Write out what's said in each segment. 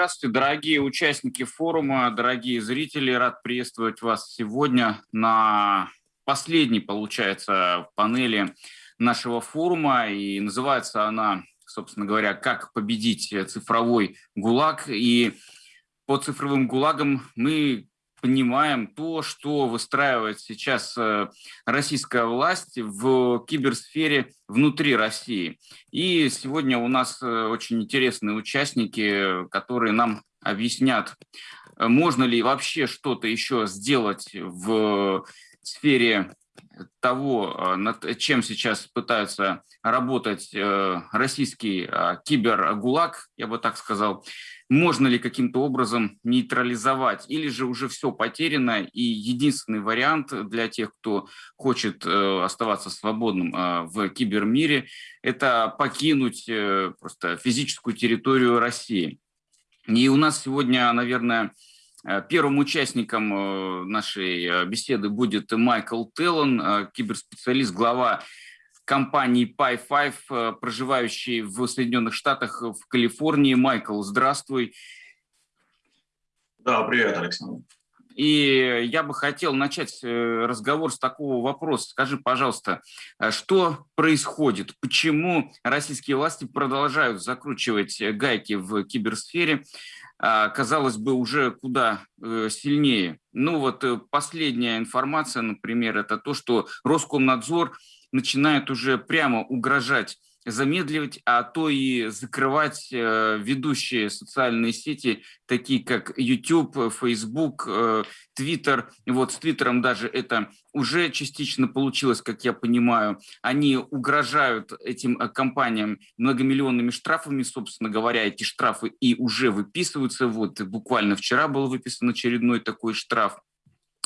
Здравствуйте, дорогие участники форума, дорогие зрители. Рад приветствовать вас сегодня на последней, получается, панели нашего форума. И называется она, собственно говоря, «Как победить цифровой ГУЛАГ». И по цифровым ГУЛАГам мы понимаем то, что выстраивает сейчас э, российская власть в киберсфере внутри России. И сегодня у нас э, очень интересные участники, которые нам объяснят, э, можно ли вообще что-то еще сделать в сфере того, над чем сейчас пытаются работать российский кибергулаг, я бы так сказал, можно ли каким-то образом нейтрализовать, или же уже все потеряно, и единственный вариант для тех, кто хочет э, оставаться свободным э, в кибермире, это покинуть э, просто физическую территорию России. И у нас сегодня, наверное, Первым участником нашей беседы будет Майкл Теллон, киберспециалист, глава компании Pi5, э, проживающий в Соединенных Штатах, в Калифорнии. Майкл, здравствуй. Да, привет, Александр. И я бы хотел начать э, разговор с такого вопроса. Скажи, пожалуйста, э, что происходит? Почему российские власти продолжают закручивать гайки в киберсфере? А, казалось бы, уже куда сильнее. Ну вот последняя информация, например, это то, что Роскомнадзор начинают уже прямо угрожать замедливать, а то и закрывать э, ведущие социальные сети, такие как YouTube, Facebook, э, Twitter. Вот с Твиттером даже это уже частично получилось, как я понимаю. Они угрожают этим э, компаниям многомиллионными штрафами, собственно говоря, эти штрафы и уже выписываются. Вот буквально вчера был выписан очередной такой штраф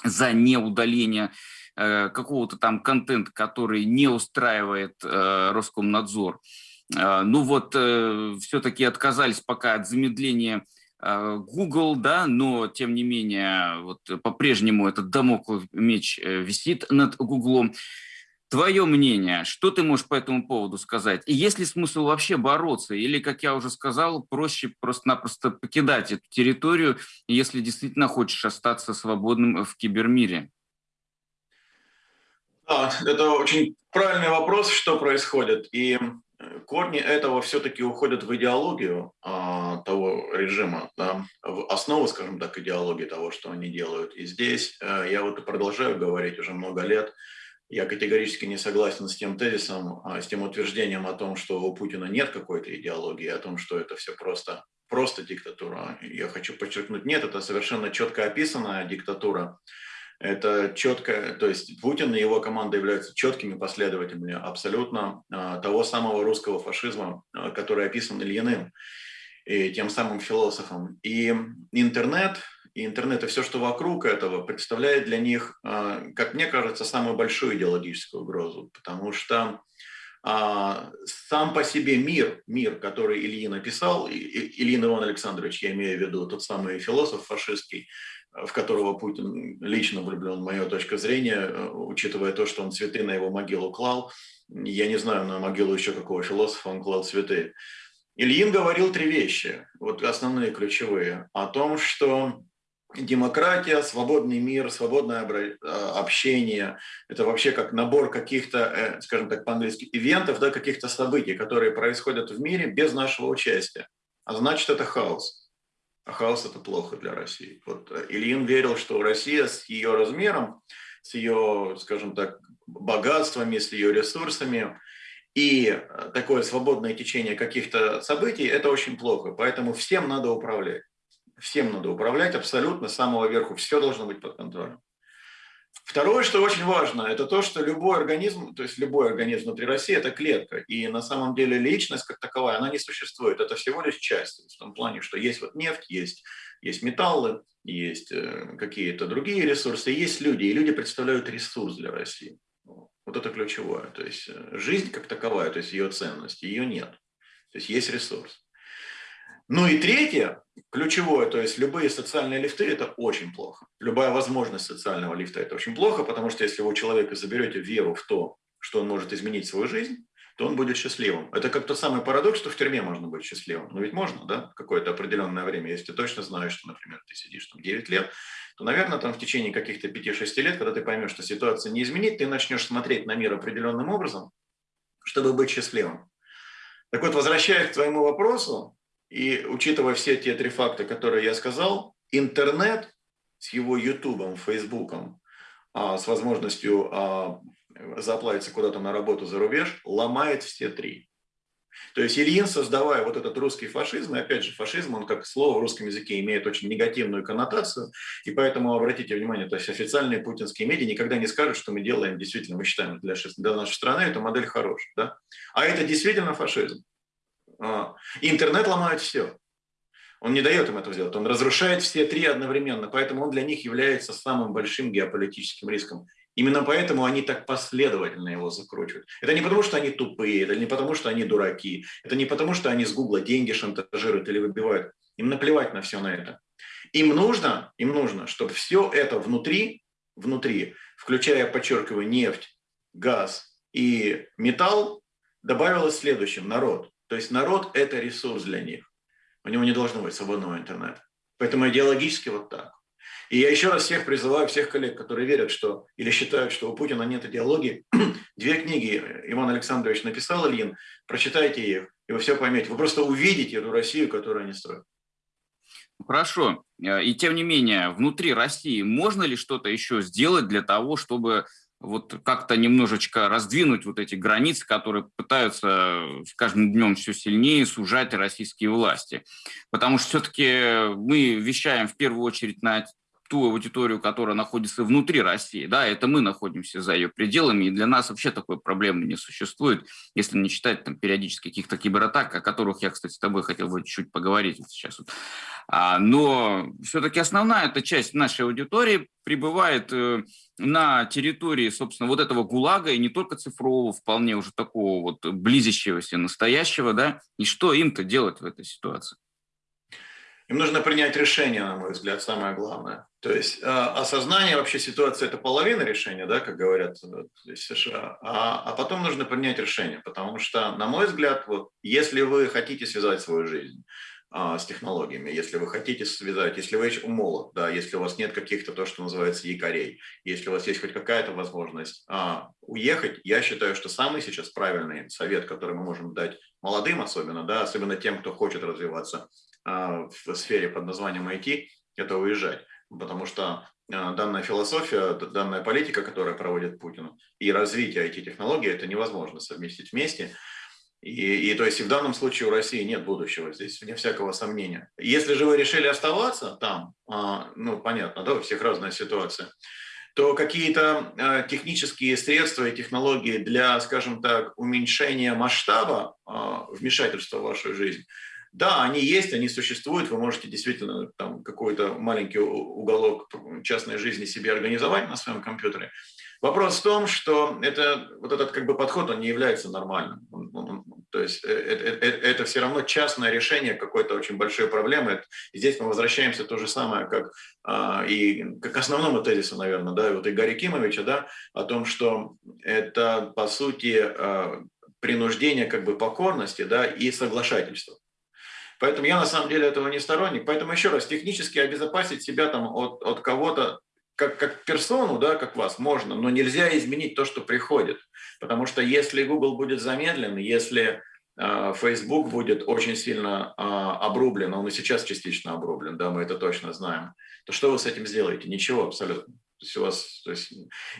за неудаление какого-то там контента, который не устраивает э, Роскомнадзор. Э, ну вот, все-таки отказались пока от замедления Google, да, но тем не менее, вот по-прежнему этот домоклов меч висит над Google. Твое мнение, что ты можешь по этому поводу сказать? И есть ли смысл вообще бороться? Или, как я уже сказал, проще просто-напросто покидать эту территорию, если действительно хочешь остаться свободным в кибермире? Да, это очень правильный вопрос, что происходит. И э, корни этого все-таки уходят в идеологию а, того режима, да, в основу, скажем так, идеологии того, что они делают. И здесь а, я вот и продолжаю говорить уже много лет, я категорически не согласен с тем тезисом, а, с тем утверждением о том, что у Путина нет какой-то идеологии, о том, что это все просто, просто диктатура. Я хочу подчеркнуть, нет, это совершенно четко описанная диктатура, это четко, то есть Путин и его команда являются четкими последователями абсолютно а, того самого русского фашизма, а, который описан Ильиным и тем самым философом. И интернет, и интернет и все, что вокруг этого, представляет для них, а, как мне кажется, самую большую идеологическую угрозу, потому что сам по себе мир, мир, который Ильин написал, Ильин Иван Александрович, я имею в виду, тот самый философ фашистский, в которого Путин лично влюблен, моя точка зрения, э, учитывая то, что он цветы на его могилу клал. Я не знаю, на могилу еще какого философа он клал цветы. Ильин говорил три вещи, вот основные ключевые, о том, что демократия, свободный мир, свободное э, общение – это вообще как набор каких-то, э, скажем так по-английски, ивентов, да, каких-то событий, которые происходят в мире без нашего участия. А значит, это хаос а хаос – это плохо для России. Вот э, Ильин верил, что Россия с ее размером, с ее, скажем так, богатствами, с ее ресурсами и э, такое свободное течение каких-то событий – это очень плохо. Поэтому всем надо управлять. Всем надо управлять абсолютно с самого верху. Все должно быть под контролем. Второе, что очень важно, это то, что любой организм, то есть любой организм внутри России – это клетка. И на самом деле личность как таковая, она не существует. Это всего лишь часть. В том плане, что есть вот нефть, есть, есть металлы, есть э, какие-то другие ресурсы, есть люди. И люди представляют ресурс для России. Вот это ключевое. То есть э, жизнь как таковая, то есть ее ценность, ее нет. То есть есть ресурс. Ну и третье, ключевое, то есть любые социальные лифты – это очень плохо. Любая возможность социального лифта – это очень плохо, потому что если вы у человека заберете веру в то, что он может изменить свою жизнь, то он будет счастливым. Это как тот самый парадокс, что в тюрьме можно быть счастливым. Но ведь можно, да, какое-то определенное время. Если ты точно знаешь, что, например, ты сидишь там 9 лет, то, наверное, там в течение каких-то 5-6 лет, когда ты поймешь, что ситуация не изменит, ты начнешь смотреть на мир определенным образом, чтобы быть счастливым. Так вот, возвращаясь к твоему вопросу, и учитывая все те три факта, которые я сказал, интернет с его ютубом, фейсбуком, а, с возможностью а, заплатиться куда-то на работу за рубеж, ломает все три. То есть Ильин, создавая вот этот русский фашизм, и опять же, фашизм, он как слово в русском языке имеет очень негативную коннотацию, и поэтому обратите внимание, то есть официальные путинские медиа никогда не скажут, что мы делаем, действительно, мы считаем для, для нашей страны эта модель хорошая. Да? А это действительно фашизм. А, интернет ломает все. Он не дает им этого сделать, он разрушает все три одновременно, поэтому он для них является самым большим геополитическим риском. Именно поэтому они так последовательно его закручивают. Это не потому, что они тупые, это не потому, что они дураки, это не потому, что они с Гугла деньги шантажируют или выбивают. Им наплевать на все на это. Им нужно, им нужно, чтобы все это внутри, внутри, включая, подчеркиваю, нефть, газ и металл, добавилось следующим – народ. То есть народ – это ресурс для них. У него не должно быть свободного интернета. Поэтому идеологически вот так. И я еще раз всех призываю, всех коллег, которые верят, что или считают, что у Путина нет идеологии, две книги Иван Александрович написал, Ильин, прочитайте их, и вы все поймете. Вы просто увидите эту Россию, которую они строят. Хорошо. И тем не менее, внутри России можно ли что-то еще сделать для того, чтобы вот как-то немножечко раздвинуть вот эти границы, которые пытаются с каждым днем все сильнее сужать российские власти. Потому что все-таки мы вещаем в первую очередь на ту аудиторию, которая находится внутри России. Да, это мы находимся за ее пределами, и для нас вообще такой проблемы не существует, если не считать там периодически каких-то кибератак, о которых я, кстати, с тобой хотел бы чуть-чуть поговорить вот сейчас. Вот. А, но все-таки основная эта часть нашей аудитории пребывает э, на территории, собственно, вот этого ГУЛАГа, и не только цифрового, вполне уже такого вот близящегося настоящего, да, и что им-то делать в этой ситуации? Им нужно принять решение, на мой взгляд, самое главное. То есть э, осознание вообще ситуации – это половина решения, да, как говорят в США, а, а потом нужно принять решение, потому что, на мой взгляд, вот, если вы хотите связать свою жизнь а, с технологиями, если вы хотите связать, если вы молод, да, если у вас нет каких-то, то, что называется, якорей, если у вас есть хоть какая-то возможность а, уехать, я считаю, что самый сейчас правильный совет, который мы можем дать молодым особенно, да, особенно тем, кто хочет развиваться – в сфере под названием IT, это уезжать. Потому что а, данная философия, данная политика, которая проводит Путин, и развитие IT-технологий, это невозможно совместить вместе. И, и то есть и в данном случае у России нет будущего здесь, вне всякого сомнения. Если же вы решили оставаться там, а, ну, понятно, да, у всех разная ситуация, то какие-то технические средства и технологии для, скажем так, уменьшения масштаба вмешательства в вашу жизнь – да, они есть, они существуют, вы можете действительно там какой-то маленький уголок частной жизни себе организовать на своем компьютере. Вопрос в том, что это, вот этот как бы подход, он не является нормальным. То есть это, это, это все равно частное решение какой-то очень большой проблемы. И здесь мы возвращаемся то же самое, как а, и к основному тезису, наверное, да, вот Игоря Кимовича, да, о том, что это, по сути, а, принуждение как бы покорности да, и соглашательства. Поэтому я на самом деле этого не сторонник. Поэтому еще раз, технически обезопасить себя там от, от кого-то, как, как персону, да, как вас, можно, но нельзя изменить то, что приходит. Потому что если Google будет замедлен, если э, Facebook будет очень сильно э, обрублен, он и сейчас частично обрублен, да, мы это точно знаем, то что вы с этим сделаете? Ничего абсолютно.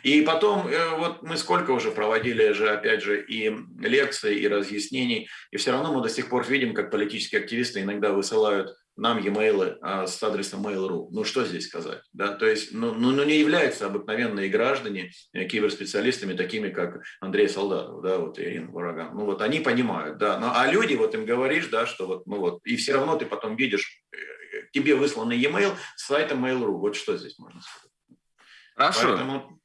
И потом, э, вот мы сколько уже проводили же, опять же, и лекции, и разъяснений, и все равно мы до сих пор видим, как политические активисты иногда высылают нам e-mail а, с адресом mail.ru. Ну что здесь сказать? Да? То есть, ну, ну, ну не являются обыкновенные граждане э, киберспециалистами, такими как Андрей Солдатов, да, вот Ирина Вараган. Ну вот они понимают, да. Но, а люди, вот им говоришь, да, что вот, ну вот, и все равно ты потом видишь, э, тебе высланный e-mail с сайта mail.ru. Вот что здесь можно сказать? Хорошо. Поэтому,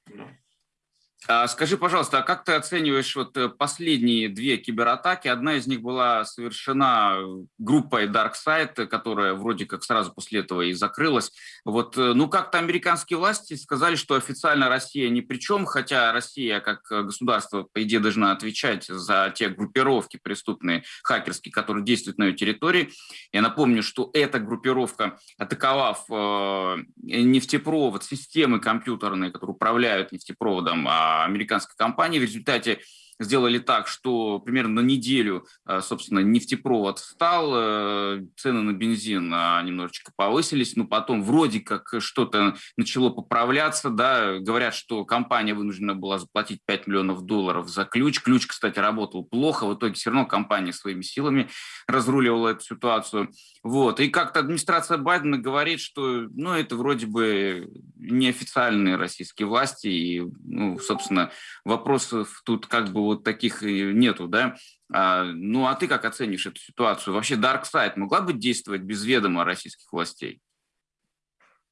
скажи, пожалуйста, а как ты оцениваешь вот э, последние две кибератаки? Одна из них была совершена группой DarkSide, которая вроде как сразу после этого и закрылась. Вот, э, ну, как-то американские власти сказали, что официально Россия ни при чем, хотя Россия как государство, по идее, должна отвечать за те группировки преступные, хакерские, которые действуют на ее территории. Я напомню, что эта группировка, атаковав э, нефтепровод, системы компьютерные, которые управляют нефтепроводом, а американской компании. В результате сделали так, что примерно на неделю, э, собственно, нефтепровод встал, э, цены на бензин а, немножечко повысились, но потом вроде как что-то начало поправляться, да, говорят, что компания вынуждена была заплатить 5 миллионов долларов за ключ. Ключ, кстати, работал плохо, в итоге все равно компания своими силами разруливала эту ситуацию. Вот. И как-то администрация Байдена говорит, что ну, это вроде бы неофициальные российские власти, и, ну, собственно, вопросов тут как бы вот таких нету, да. А, ну, а ты как оценишь эту ситуацию? Вообще Dark Side могла бы действовать без ведома российских властей?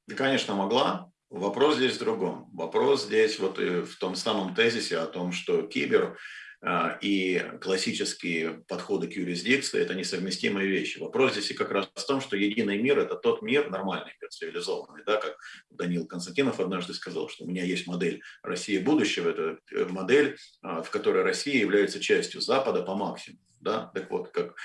Да, конечно, могла. Вопрос здесь в другом. Вопрос здесь вот в том самом тезисе о том, что кибер и классические подходы к юрисдикции – это несовместимые вещи. Вопрос здесь и как раз в том, что единый мир – это тот мир, нормальный мир, цивилизованный, да, как Данил Константинов однажды сказал, что у меня есть модель России будущего, это э, модель, а, в которой Россия является частью Запада по максимуму. Да? Так вот, как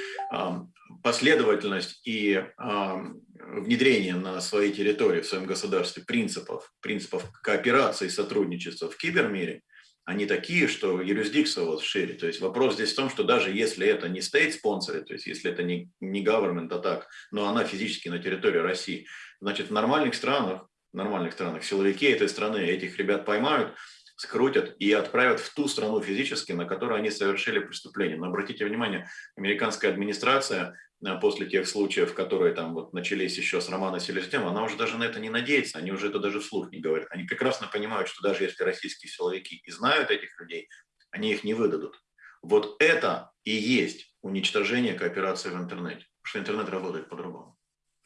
последовательность и внедрение на своей территории, в своем государстве принципов, принципов кооперации и сотрудничества в кибермире – они такие, что юрисдикция вас шире. То есть вопрос здесь в том, что даже если это не state sponsored, то есть если это не, не government атак, но она физически на территории России, значит в нормальных странах, в нормальных странах силовики этой страны этих ребят поймают, скрутят и отправят в ту страну физически, на которой они совершили преступление. Но обратите внимание, американская администрация Э, после тех случаев, которые там вот начались еще с Романа Селезнева, она уже даже на это не надеется, они уже это даже вслух не говорят. Они прекрасно понимают, что даже если российские силовики и знают этих людей, они их не выдадут. Вот это и есть уничтожение кооперации в интернете, потому что интернет работает по-другому.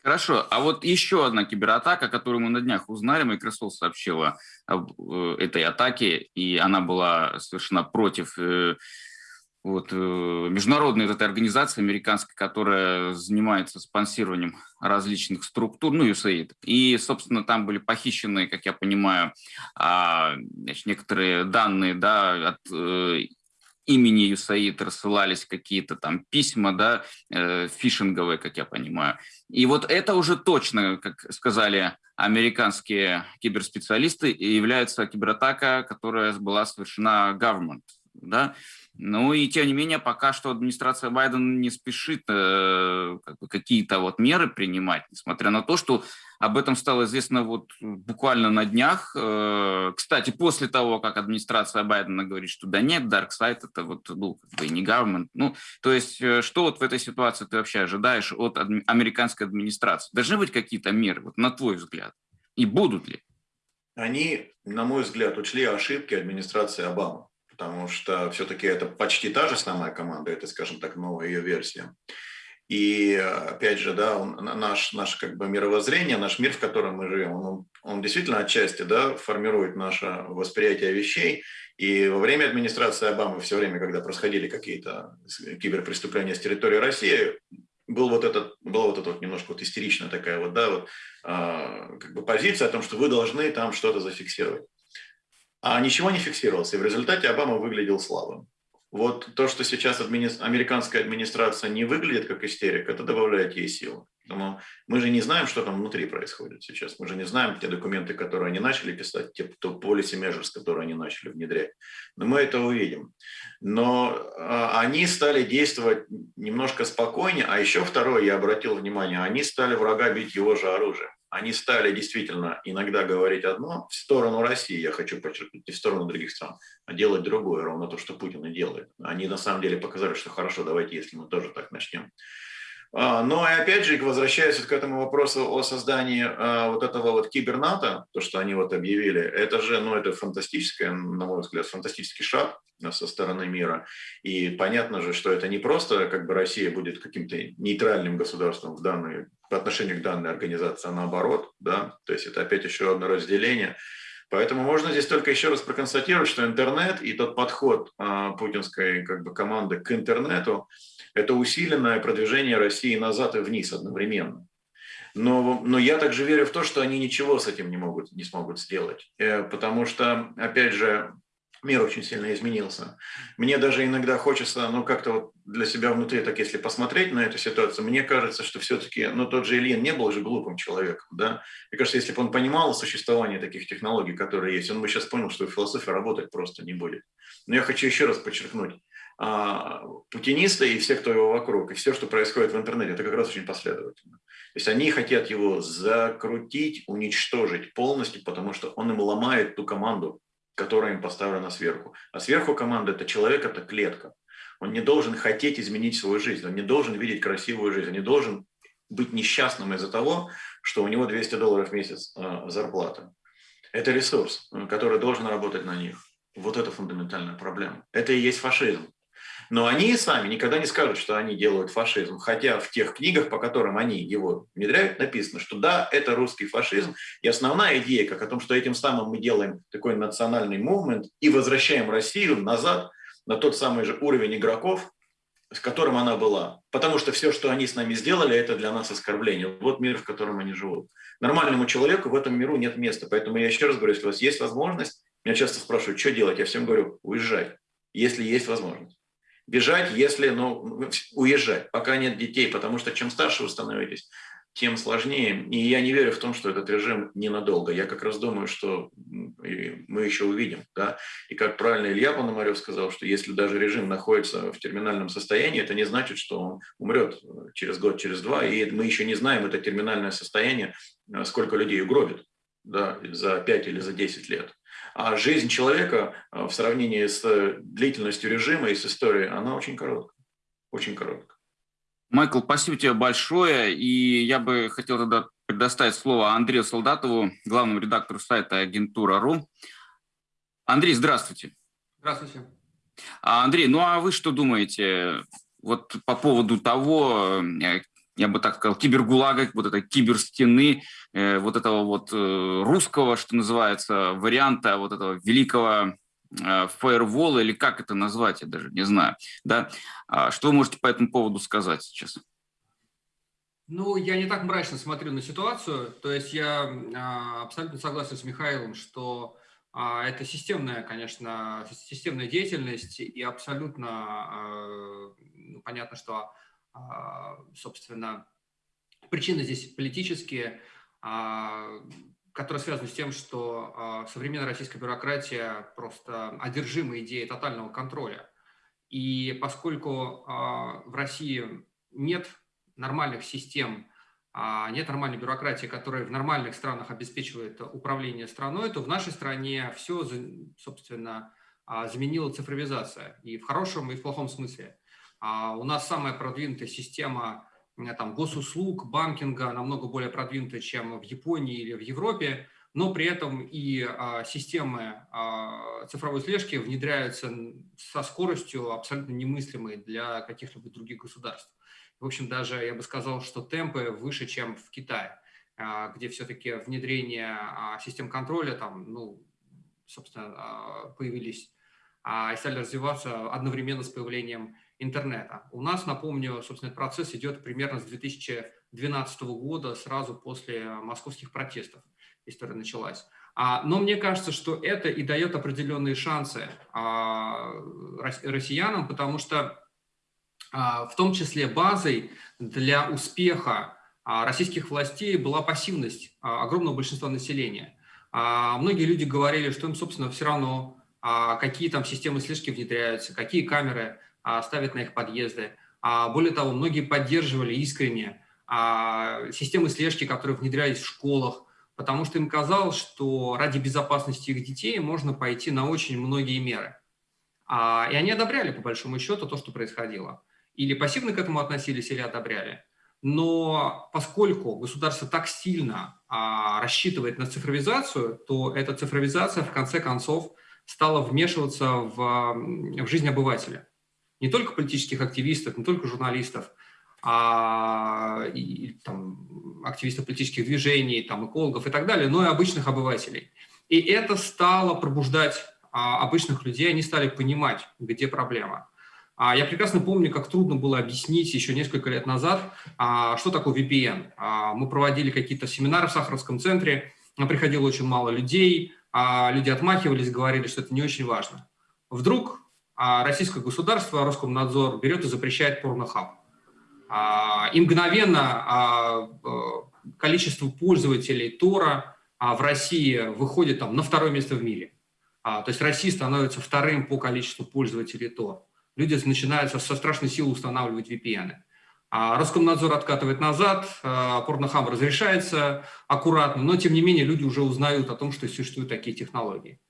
Хорошо, а вот еще одна кибератака, которую мы на днях узнали, Microsoft сообщила об э, этой атаке, и она была совершена против э, вот, э, международная вот эта организация американская, которая занимается спонсированием различных структур, ну, USAID. И, собственно, там были похищены, как я понимаю, а, значит, некоторые данные да, от имени USAID рассылались какие-то там письма, да, э, фишинговые, как я понимаю. И вот это уже точно, как сказали американские киберспециалисты, является кибератака, которая была совершена government, да, ну и тем не менее, пока что администрация Байдена не спешит э, как бы какие-то вот меры принимать, несмотря на то, что об этом стало известно вот буквально на днях. Э, кстати, после того, как администрация Байдена говорит, что да нет, Dark Side это вот ну, как бы не government. Ну, то есть, э, что вот в этой ситуации ты вообще ожидаешь от адми- американской администрации? Должны быть какие-то меры, вот на твой взгляд? И будут ли? Они, на мой взгляд, учли ошибки администрации Обамы потому что все-таки это почти та же самая команда, это, скажем так, новая ее версия. И опять же, да, наш, наш как бы мировоззрение, наш мир, в котором мы живем, он, он действительно отчасти да, формирует наше восприятие вещей. И во время администрации Обамы, все время, когда происходили какие-то киберпреступления с территории России, был вот этот, была вот эта вот немножко вот истеричная такая вот, да, вот, э, как бы позиция о том, что вы должны там что-то зафиксировать а ничего не фиксировалось, и в результате Обама выглядел слабым. Вот то, что сейчас админи... американская администрация не выглядит как истерик, это добавляет ей силы. Поэтому мы же не знаем, что там внутри происходит сейчас. Мы же не знаем те документы, которые они начали писать, те то policy measures, которые они начали внедрять. Но мы это увидим. Но э, они стали действовать немножко спокойнее. А еще второе, я обратил внимание, они стали врага бить его же оружием они стали действительно иногда говорить одно в сторону России, я хочу подчеркнуть, не в сторону других стран, а делать другое, ровно то, что Путин и делает. Они на самом деле показали, что хорошо, давайте, если мы тоже так начнем. А, но и опять же, возвращаясь к этому вопросу о создании а, вот этого вот киберната, то, что они вот объявили, это же, ну, это фантастическое, на мой взгляд, фантастический шаг со стороны мира. И понятно же, что это не просто как бы Россия будет каким-то нейтральным государством в данной, по отношению к данной организации, а наоборот, да, то есть это опять еще одно разделение. Поэтому можно здесь только еще раз проконстатировать, что интернет и тот подход а, путинской как бы, команды к интернету – это усиленное продвижение России назад и вниз одновременно. Но, но я также верю в то, что они ничего с этим не, могут, не смогут сделать. Э, потому что, опять же, мир очень сильно изменился. Мне даже иногда хочется, ну, как-то вот для себя внутри, так если посмотреть на эту ситуацию, мне кажется, что все-таки, ну, тот же Ильин не был же глупым человеком, да. Мне кажется, если бы он понимал существование таких технологий, которые есть, он бы сейчас понял, что философия работать просто не будет. Но я хочу еще раз подчеркнуть, а, путинисты и все, кто его вокруг, и все, что происходит в интернете, это как раз очень последовательно. То есть они хотят его закрутить, уничтожить полностью, потому что он им ломает ту команду, которая им поставлена сверху. А сверху команда – это человек, это клетка. Он не должен хотеть изменить свою жизнь, он не должен видеть красивую жизнь, он не должен быть несчастным из-за того, что у него 200 долларов в месяц э, зарплата. Это ресурс, э, который должен работать на них. Вот это фундаментальная проблема. Это и есть фашизм. Но они сами никогда не скажут, что они делают фашизм. Хотя в тех книгах, по которым они его внедряют, написано, что да, это русский фашизм. И основная идея, как о том, что этим самым мы делаем такой национальный мувмент и возвращаем Россию назад на тот самый же уровень игроков, с которым она была. Потому что все, что они с нами сделали, это для нас оскорбление. Вот мир, в котором они живут. Нормальному человеку в этом миру нет места. Поэтому я еще раз говорю, если у вас есть возможность, меня часто спрашивают, что делать, я всем говорю, уезжай, если есть возможность бежать, если, ну, уезжать, пока нет детей, потому что чем старше вы становитесь, тем сложнее. И я не верю в том, что этот режим ненадолго. Я как раз думаю, что мы еще увидим. Да? И как правильно Илья Пономарев сказал, что если даже режим находится в терминальном состоянии, это не значит, что он умрет через год, через два. И мы еще не знаем это терминальное состояние, сколько людей угробит да, за 5 или за 10 лет. А жизнь человека э, в сравнении с длительностью режима и с историей, она очень короткая. Очень короткая. Майкл, спасибо тебе большое. И я бы хотел тогда предоставить слово Андрею Солдатову, главному редактору сайта Агентура.ру. Андрей, здравствуйте. Здравствуйте. А, Андрей, ну а вы что думаете вот по поводу того, э, я бы так сказал, кибергулага, вот этой киберстены, э, вот этого вот э, русского, что называется, варианта вот этого великого э, фаервола, или как это назвать, я даже не знаю. Да? А что вы можете по этому поводу сказать сейчас? Ну, я не так мрачно смотрю на ситуацию. То есть я а, абсолютно согласен с Михаилом, что а, это системная, конечно, системная деятельность, и абсолютно ну, понятно, что собственно, причины здесь политические, а, которые связаны с тем, что а, современная российская бюрократия просто одержима идеей тотального контроля. И поскольку в России нет нормальных систем, нет нормальной бюрократии, которая в нормальных странах обеспечивает управление страной, то в нашей стране все, собственно, заменила цифровизация. И в хорошем, и в плохом смысле. А у нас самая продвинутая система там, госуслуг, банкинга намного более продвинутая, чем в Японии или в Европе, но при этом и а, системы а, цифровой слежки внедряются со скоростью абсолютно немыслимой для каких-либо других государств. В общем, даже я бы сказал, что темпы выше, чем в Китае, где все-таки внедрение систем контроля, там, ну, собственно, появились и стали развиваться одновременно с появлением интернета. У нас, напомню, собственно, этот процесс идет примерно с 2012 года, сразу после московских протестов история началась. А, но мне кажется, что это и дает определенные шансы а, россиянам, потому что а, в том числе базой для успеха российских властей была пассивность огромного большинства населения. Многие люди говорили, что им, собственно, все равно, какие там системы слежки внедряются, какие камеры ставят на их подъезды. А, более того, многие поддерживали искренне а, системы слежки, которые внедрялись в школах, потому что им казалось, что ради безопасности их детей можно пойти на очень многие меры. И они одобряли, по большому счету, то, что происходило. Или пассивно к этому относились, или одобряли. Но поскольку государство так сильно а, рассчитывает на цифровизацию, то эта цифровизация в конце концов стала вмешиваться в, в жизнь обывателя не только политических активистов, не только журналистов, а и, там, активистов политических движений, там, экологов и так далее, но и обычных обывателей. И это стало пробуждать а, обычных людей, они стали понимать, где проблема. А я прекрасно помню, как трудно было объяснить еще несколько лет назад, а, что такое VPN. А, мы проводили какие-то семинары в Сахаровском центре, приходило очень мало людей, люди отмахивались, говорили, что это не очень важно. Вдруг российское государство, Роскомнадзор берет и запрещает порнохаб. И мгновенно количество пользователей Тора в России выходит там, на второе место в мире. То есть Россия становится вторым по количеству пользователей Тора люди начинают со страшной силой устанавливать VPN. А Роскомнадзор откатывает назад, а порнохаб разрешается аккуратно, но тем не менее люди уже узнают о том, что существуют такие технологии.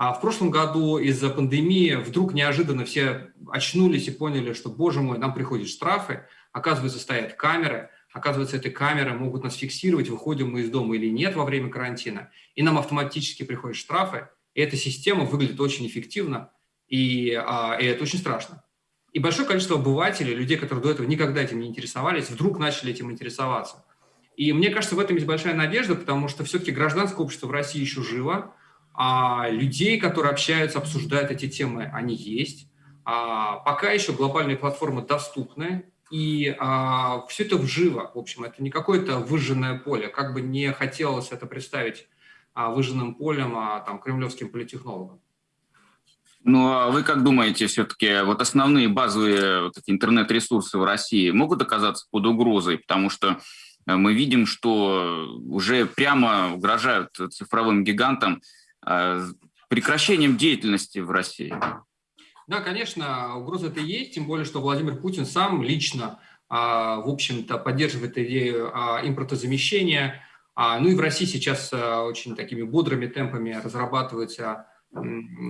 А в прошлом году из-за пандемии вдруг неожиданно все очнулись и поняли, что, боже мой, нам приходят штрафы, оказывается, стоят камеры, оказывается, эти камеры могут нас фиксировать, выходим мы из дома или нет во время карантина, и нам автоматически приходят штрафы, и эта система выглядит очень эффективно, и, а, и это очень страшно. И большое количество обывателей, людей, которые до этого никогда этим не интересовались, вдруг начали этим интересоваться. И мне кажется, в этом есть большая надежда, потому что все-таки гражданское общество в России еще живо, а людей, которые общаются, обсуждают эти темы, они есть. А пока еще глобальные платформы доступны, и а, все это вживо, в общем, это не какое-то выжженное поле, как бы не хотелось это представить а, выжженным полем а, там, кремлевским политехнологам. Ну, а вы как думаете, все-таки вот основные базовые вот интернет-ресурсы в России могут оказаться под угрозой? Потому что э, мы видим, что уже прямо угрожают цифровым гигантам прекращением деятельности в России. Да, конечно, угроза это есть, тем более, что Владимир Путин сам лично, а, в общем-то, поддерживает идею а, импортозамещения. Ну и в России сейчас очень такими бодрыми темпами разрабатывается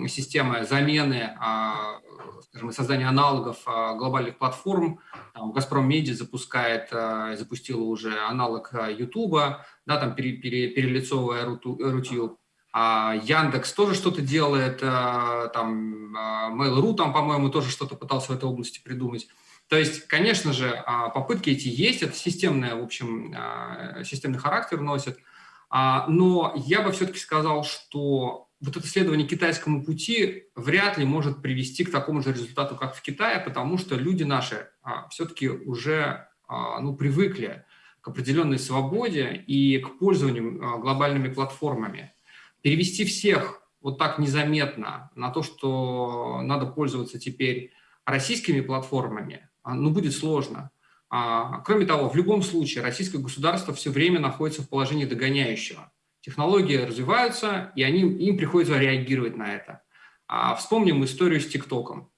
системы замены, а, скажем, создания аналогов а, глобальных платформ. Там «Газпром Медиа» запускает, а, запустила уже аналог Ютуба, да, там пере, пере, перелицовывая Рутюб. А Яндекс тоже что-то делает, там Mail.ru, там, по-моему, тоже что-то пытался в этой области придумать. То есть, конечно же, попытки эти есть, это системное, в общем, системный характер носит. Но я бы все-таки сказал, что вот это следование китайскому пути вряд ли может привести к такому же результату, как в Китае, потому что люди наши а, все-таки уже а, ну, привыкли к определенной свободе и к пользованию а, глобальными платформами. Перевести всех вот так незаметно на то, что надо пользоваться теперь российскими платформами, а, ну, будет сложно. А, кроме того, в любом случае российское государство все время находится в положении догоняющего. Технологии развиваются, и они, им приходится реагировать на это. А, вспомним историю с ТикТоком.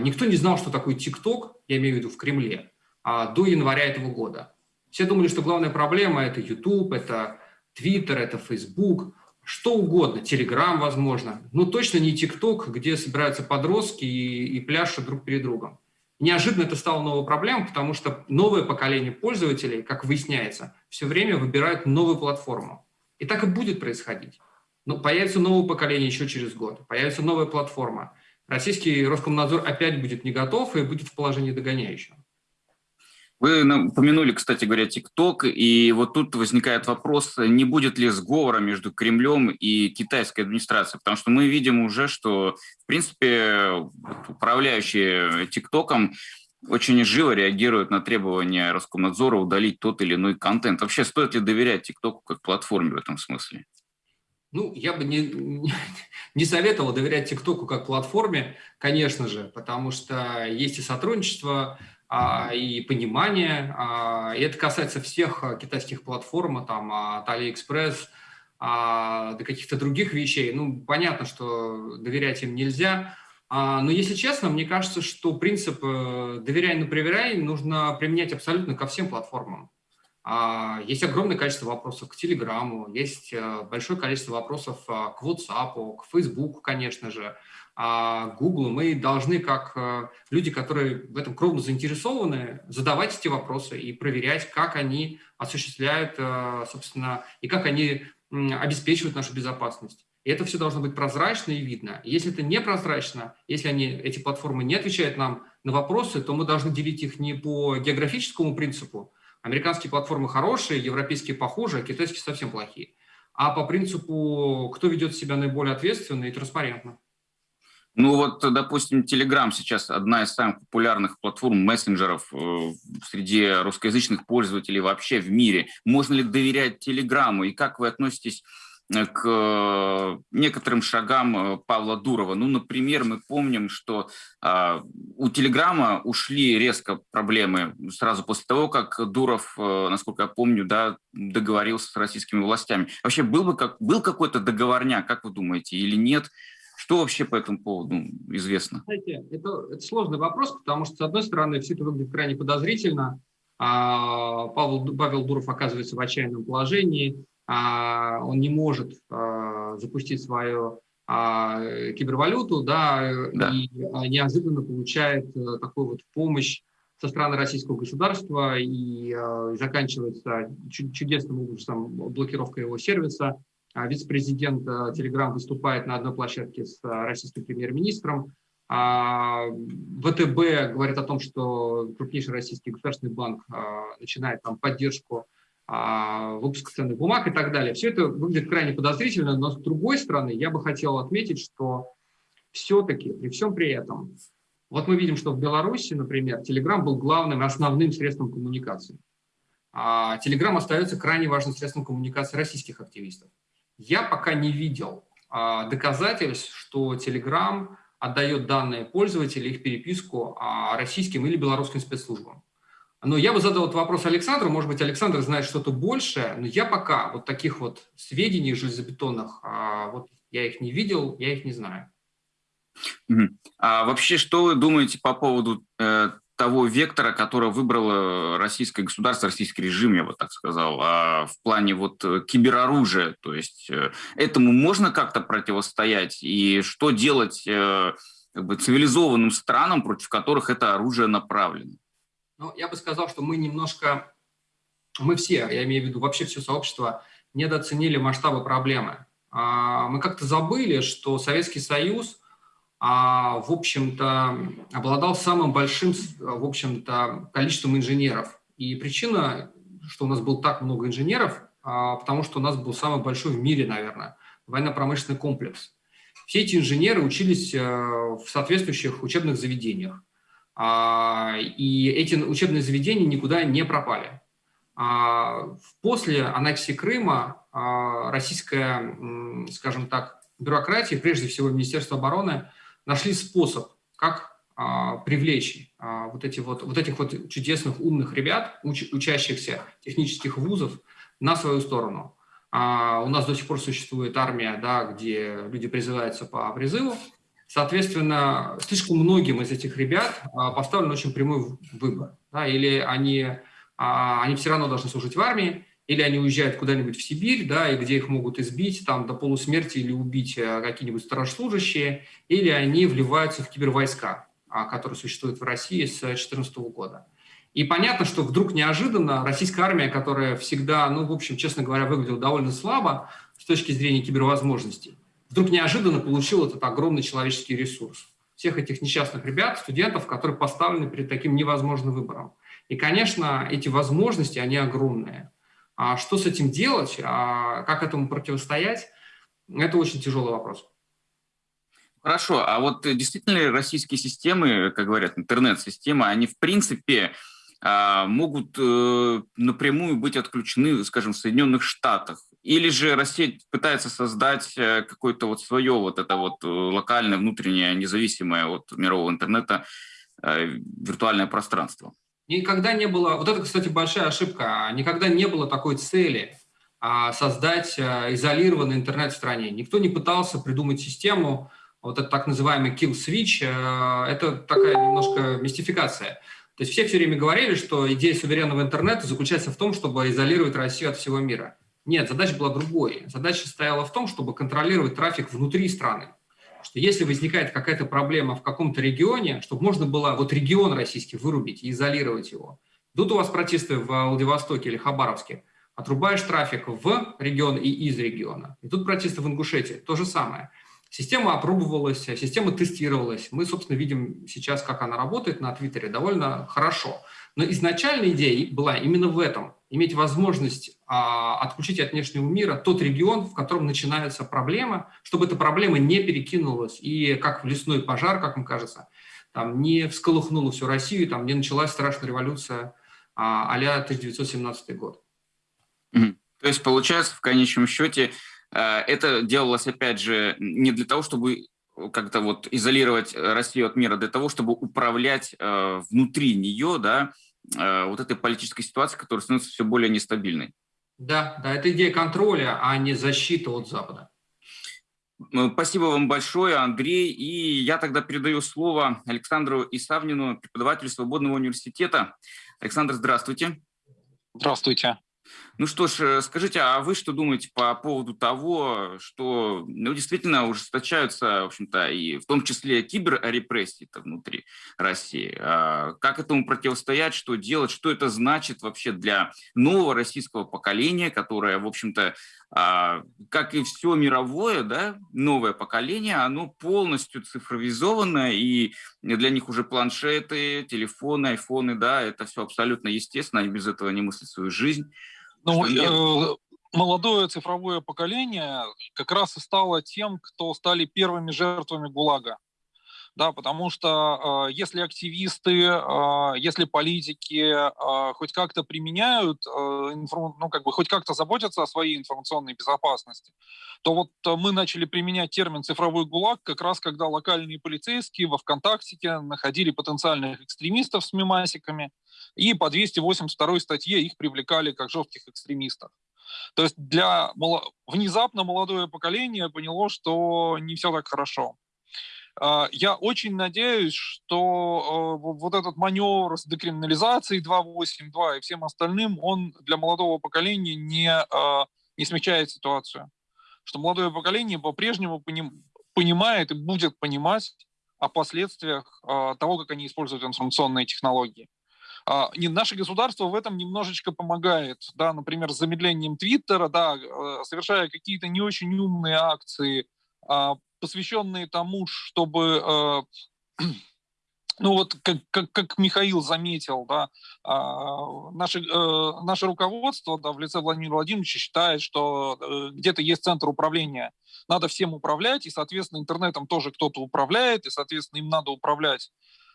Никто не знал, что такое ТикТок, я имею в виду в Кремле, до января этого года. Все думали, что главная проблема – это YouTube, это Twitter, это Facebook, что угодно, Telegram, возможно. Но точно не ТикТок, где собираются подростки и, и пляшут друг перед другом. Неожиданно это стало новой проблемой, потому что новое поколение пользователей, как выясняется, все время выбирают новую платформу. И так и будет происходить. Но появится новое поколение еще через год, появится новая платформа. Российский Роскомнадзор опять будет не готов и будет в положении догоняющего. Вы упомянули, кстати говоря, ТикТок, и вот тут возникает вопрос, не будет ли сговора между Кремлем и китайской администрацией, потому что мы видим уже, что, в принципе, управляющие ТикТоком очень живо реагируют на требования Роскомнадзора удалить тот или иной контент. Вообще, стоит ли доверять ТикТоку как платформе в этом смысле? Ну, я бы не, не советовал доверять ТикТоку как платформе, конечно же, потому что есть и сотрудничество, и понимание, а, и это касается всех китайских платформ, там, от AliExpress а, до каких-то других вещей. Ну, понятно, что доверять им нельзя, а, но если честно, мне кажется, что принцип э, «доверяй, но проверяй» нужно применять абсолютно ко всем платформам. А, есть огромное количество вопросов к Телеграму, есть э, большое количество вопросов а, к WhatsApp, к Facebook, конечно же, к Google. Мы должны, как э, люди, которые в этом кровно заинтересованы, задавать эти вопросы и проверять, как они осуществляют, собственно, и как они обеспечивают нашу безопасность. И это все должно быть прозрачно и видно. Если это не прозрачно, если они, эти платформы не отвечают нам на вопросы, то мы должны делить их не по географическому принципу. Американские платформы хорошие, европейские похуже, а китайские совсем плохие. а по принципу, кто ведет себя наиболее ответственно и транспарентно. Ну вот, допустим, Telegram сейчас одна из самых популярных платформ мессенджеров э, среди русскоязычных пользователей вообще в мире. Можно ли доверять Телеграму? И как вы относитесь э, к э, некоторым шагам Павла Дурова. Ну, например, мы помним, что э, у Телеграма ушли резко проблемы сразу после того, как Дуров, э, насколько я помню, да, договорился с российскими властями. Вообще был бы как был какой-то договорняк, как вы думаете, или нет? Что вообще по этому поводу известно? Знаете, это, это сложный вопрос, потому что, с одной стороны, все это выглядит крайне подозрительно. А, Павел, Павел Дуров оказывается в отчаянном положении. А, он не может а, запустить свою а, кибервалюту, да, да. и а, неожиданно получает а, такую вот помощь со стороны российского государства и а, заканчивается чудесным образом блокировка его сервиса. А вице-президент Telegram выступает на одной площадке с а, российским премьер-министром. А, ВТБ говорит о том, что крупнейший российский государственный банк начинает там поддержку выпуска ценных бумаг и так далее. Все это выглядит крайне подозрительно, но с другой стороны я бы хотел отметить, что все-таки при всем при этом, вот мы видим, что в Беларуси, например, Telegram был главным основным средством коммуникации. А Telegram остается крайне важным средством коммуникации российских активистов. Я пока не видел а, доказательств, что Telegram отдает данные пользователей, их переписку а, российским или белорусским спецслужбам. Но я бы задал этот вопрос Александру, может быть, Александр знает что-то большее, но я пока вот таких вот сведений железобетонных, а, вот я их не видел, я их не знаю. А вообще, что вы думаете по поводу э, того вектора, который выбрало российское государство, российский режим, я бы так сказал, а в плане вот э, кибероружия. То есть э, этому можно как-то противостоять? И что делать э, как бы, цивилизованным странам, против которых это оружие направлено? Ну, я бы сказал, что мы немножко, мы все, я имею в виду вообще все сообщество, недооценили масштабы проблемы. А, мы как-то забыли, что Советский Союз – в общем-то, обладал самым большим, в общем-то, количеством инженеров. И причина, что у нас было так много инженеров, а, потому что у нас был самый большой в мире, наверное, военно-промышленный комплекс. Все эти инженеры учились э, в соответствующих учебных заведениях. А, и эти учебные заведения никуда не пропали. После аннексии Крыма российская, скажем так, бюрократия, прежде всего Министерство обороны, нашли способ, как а, привлечь а, вот, эти вот, вот этих вот чудесных умных ребят, уч, учащихся технических вузов, на свою сторону. А, у нас до сих пор существует армия, да, где люди призываются по призыву. Соответственно, слишком многим из этих ребят а, поставлен очень прямой выбор. Да, или они, они все равно должны служить в армии, или они уезжают куда-нибудь в Сибирь, да, и где их могут избить там до полусмерти или убить э, какие-нибудь старослужащие, или они вливаются в кибервойска, а, которые существуют в России с 2014 года. И понятно, что вдруг неожиданно российская армия, которая всегда, ну, в общем, честно говоря, выглядела довольно слабо с точки зрения кибервозможностей, вдруг неожиданно получил этот огромный человеческий ресурс. Всех этих несчастных ребят, студентов, которые поставлены перед таким невозможным выбором. И, конечно, эти возможности, они огромные. А что с этим делать, а как этому противостоять, это очень тяжелый вопрос. Хорошо, а вот действительно российские системы, как говорят, интернет-системы, они в принципе а, могут э, напрямую быть отключены, скажем, в Соединенных Штатах? Или же Россия пытается создать э, какое-то вот свое вот это вот э, локальное, внутреннее, независимое от мирового интернета виртуальное пространство? Никогда не было, вот это, кстати, большая ошибка, никогда не было такой цели а, создать а, изолированный интернет в стране. Никто не пытался придумать систему, вот это так называемый kill switch, а, это такая немножко мистификация. То есть все все время говорили, что идея суверенного интернета заключается в том, чтобы изолировать Россию от всего мира. Нет, задача была другой. Задача стояла в том, чтобы контролировать трафик внутри страны что если возникает какая-то проблема в каком-то регионе, чтобы можно было вот регион российский вырубить и изолировать его. Тут у вас протесты в Владивостоке или Хабаровске. Отрубаешь трафик в регион и из региона. И тут протесты в Ингушетии. То же самое. Система опробовалась, система тестировалась. Мы, собственно, видим сейчас, как она работает на Твиттере довольно хорошо. Но изначальная идея была именно в этом. Иметь возможность а, отключить от внешнего мира тот регион, в котором начинается проблема, чтобы эта проблема не перекинулась и как в лесной пожар, как мне кажется, там не всколыхнула всю Россию, там не началась страшная революция а, а 1917 год. То есть, получается, в конечном счете, э, это делалось, опять же, не для того, чтобы как-то вот изолировать Россию от мира, для того, чтобы управлять э, внутри нее, да, э, вот этой политической ситуацией, которая становится все более нестабильной. Да, да, это идея контроля, а не защита от Запада. Спасибо вам большое, Андрей. И я тогда передаю слово Александру Исавнину, преподавателю Свободного университета. Александр, здравствуйте. Здравствуйте. Ну что ж, э, скажите, а вы что думаете по поводу того, что ну, действительно ужесточаются, в общем-то, и в том числе киберрепрессии внутри России? А как этому противостоять, что делать, что это значит вообще для нового российского поколения, которое, в общем-то, а, как и все мировое, да, новое поколение, оно полностью цифровизовано, и для них уже планшеты, телефоны, айфоны, да, это все абсолютно естественно, они без этого не мыслят свою жизнь. Ну, э, молодое цифровое поколение как раз и стало тем, кто стали первыми жертвами ГУЛАГа. Да, потому что э, если активисты, э, если политики э, хоть как-то применяют, э, информ... ну, как бы хоть как-то заботятся о своей информационной безопасности, то вот э, мы начали применять термин «цифровой ГУЛАГ» как раз когда локальные полицейские во ВКонтакте находили потенциальных экстремистов с мемасиками, и по 282 статье их привлекали как жестких экстремистов. То есть для внезапно молодое поколение поняло, что не все так хорошо. А, я очень надеюсь, что э, вот этот маневр с декриминализацией 282 и всем остальным, он для молодого поколения не, а, не смягчает ситуацию. Что молодое поколение по-прежнему понимает и будет понимать о последствиях а, того, как они используют информационные технологии. Наше государство в этом немножечко помогает, да, например, с замедлением Твиттера, да, э, совершая какие-то не очень умные акции посвященные тому, чтобы э, ну вот как, как, как Михаил заметил, да, э, наше, э, наше руководство да, в лице Владимира Владимировича считает, что э, где-то есть центр управления, надо всем управлять, и, соответственно, интернетом тоже кто-то управляет, и, соответственно, им надо управлять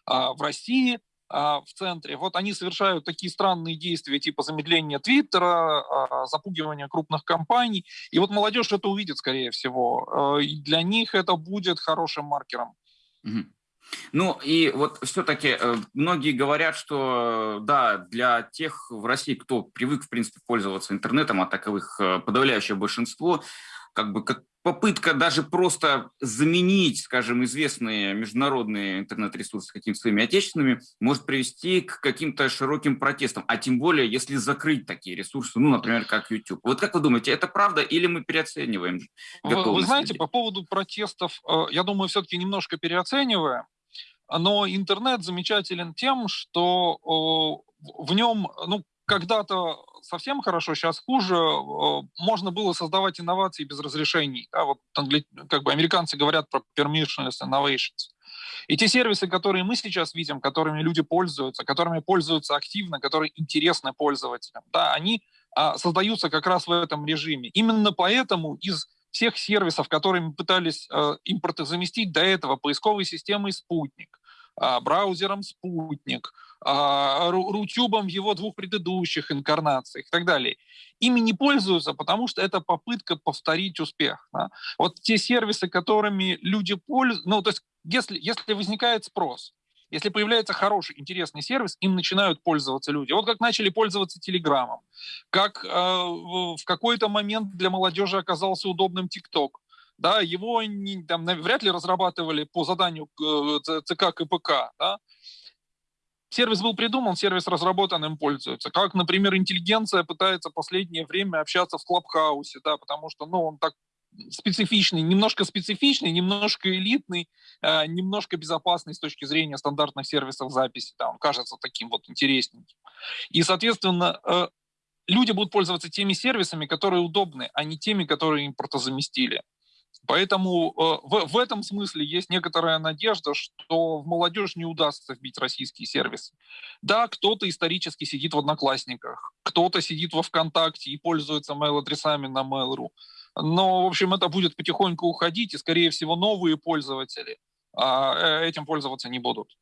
э, в России, а, в центре. Вот они совершают такие странные действия, типа замедления Твиттера, а, запугивания крупных компаний. И вот молодежь это увидит, скорее всего. А, и для них это будет хорошим маркером. Ну и вот все-таки э, многие говорят, что да, для тех в России, кто привык, в принципе, пользоваться интернетом, а таковых э, подавляющее большинство, как бы как попытка даже просто заменить, скажем, известные международные интернет-ресурсы какими-то своими отечественными может привести к каким-то широким протестам, а тем более, если закрыть такие ресурсы, ну, например, как YouTube. Вот как вы думаете, это правда или мы переоцениваем готовность? Вы, вы знаете, по поводу протестов, э, я думаю, все-таки немножко переоцениваем, но интернет замечателен тем, что в нем, ну, когда-то совсем хорошо, сейчас хуже. Э, можно было создавать инновации без разрешений. Да, вот как бы американцы говорят про permissionless innovations. И те сервисы, которые мы сейчас видим, которыми люди пользуются, которыми пользуются активно, которые интересны пользователям, да, они а, создаются как раз в этом режиме. Именно поэтому из всех сервисов, которые мы пытались э, импортозаместить до этого, поисковой системой «Спутник», э, браузером «Спутник», а, Рутюбом в его двух предыдущих инкарнациях и так далее. Ими не пользуются, потому что это попытка повторить успех. Да? Вот те сервисы, которыми люди пользуются, ну, то есть если, если возникает спрос, если появляется хороший, интересный сервис, им начинают пользоваться люди. Вот как начали пользоваться Телеграмом, как э, в какой-то момент для молодежи оказался удобным ТикТок. Да, его не, там, вряд ли разрабатывали по заданию э, ЦК КПК. Да? Сервис был придуман, сервис разработан, им пользуются. Как, например, интеллигенция пытается последнее время общаться в Клабхаусе, да, потому что, ну, он так специфичный, немножко специфичный, немножко элитный, э, немножко безопасный с точки зрения стандартных сервисов записи. Да, он кажется таким вот интересненьким. И, соответственно, э, люди будут пользоваться теми сервисами, которые удобны, а не теми, которые импортозаместили. Поэтому э, в, в этом смысле есть некоторая надежда, что в молодежь не удастся вбить российские сервисы. Да, кто-то исторически сидит в Одноклассниках, кто-то сидит во ВКонтакте и пользуется mail-адресами на Mail.ru. Но, в общем, это будет потихоньку уходить, и, скорее всего, новые пользователи а, э, этим пользоваться не будут.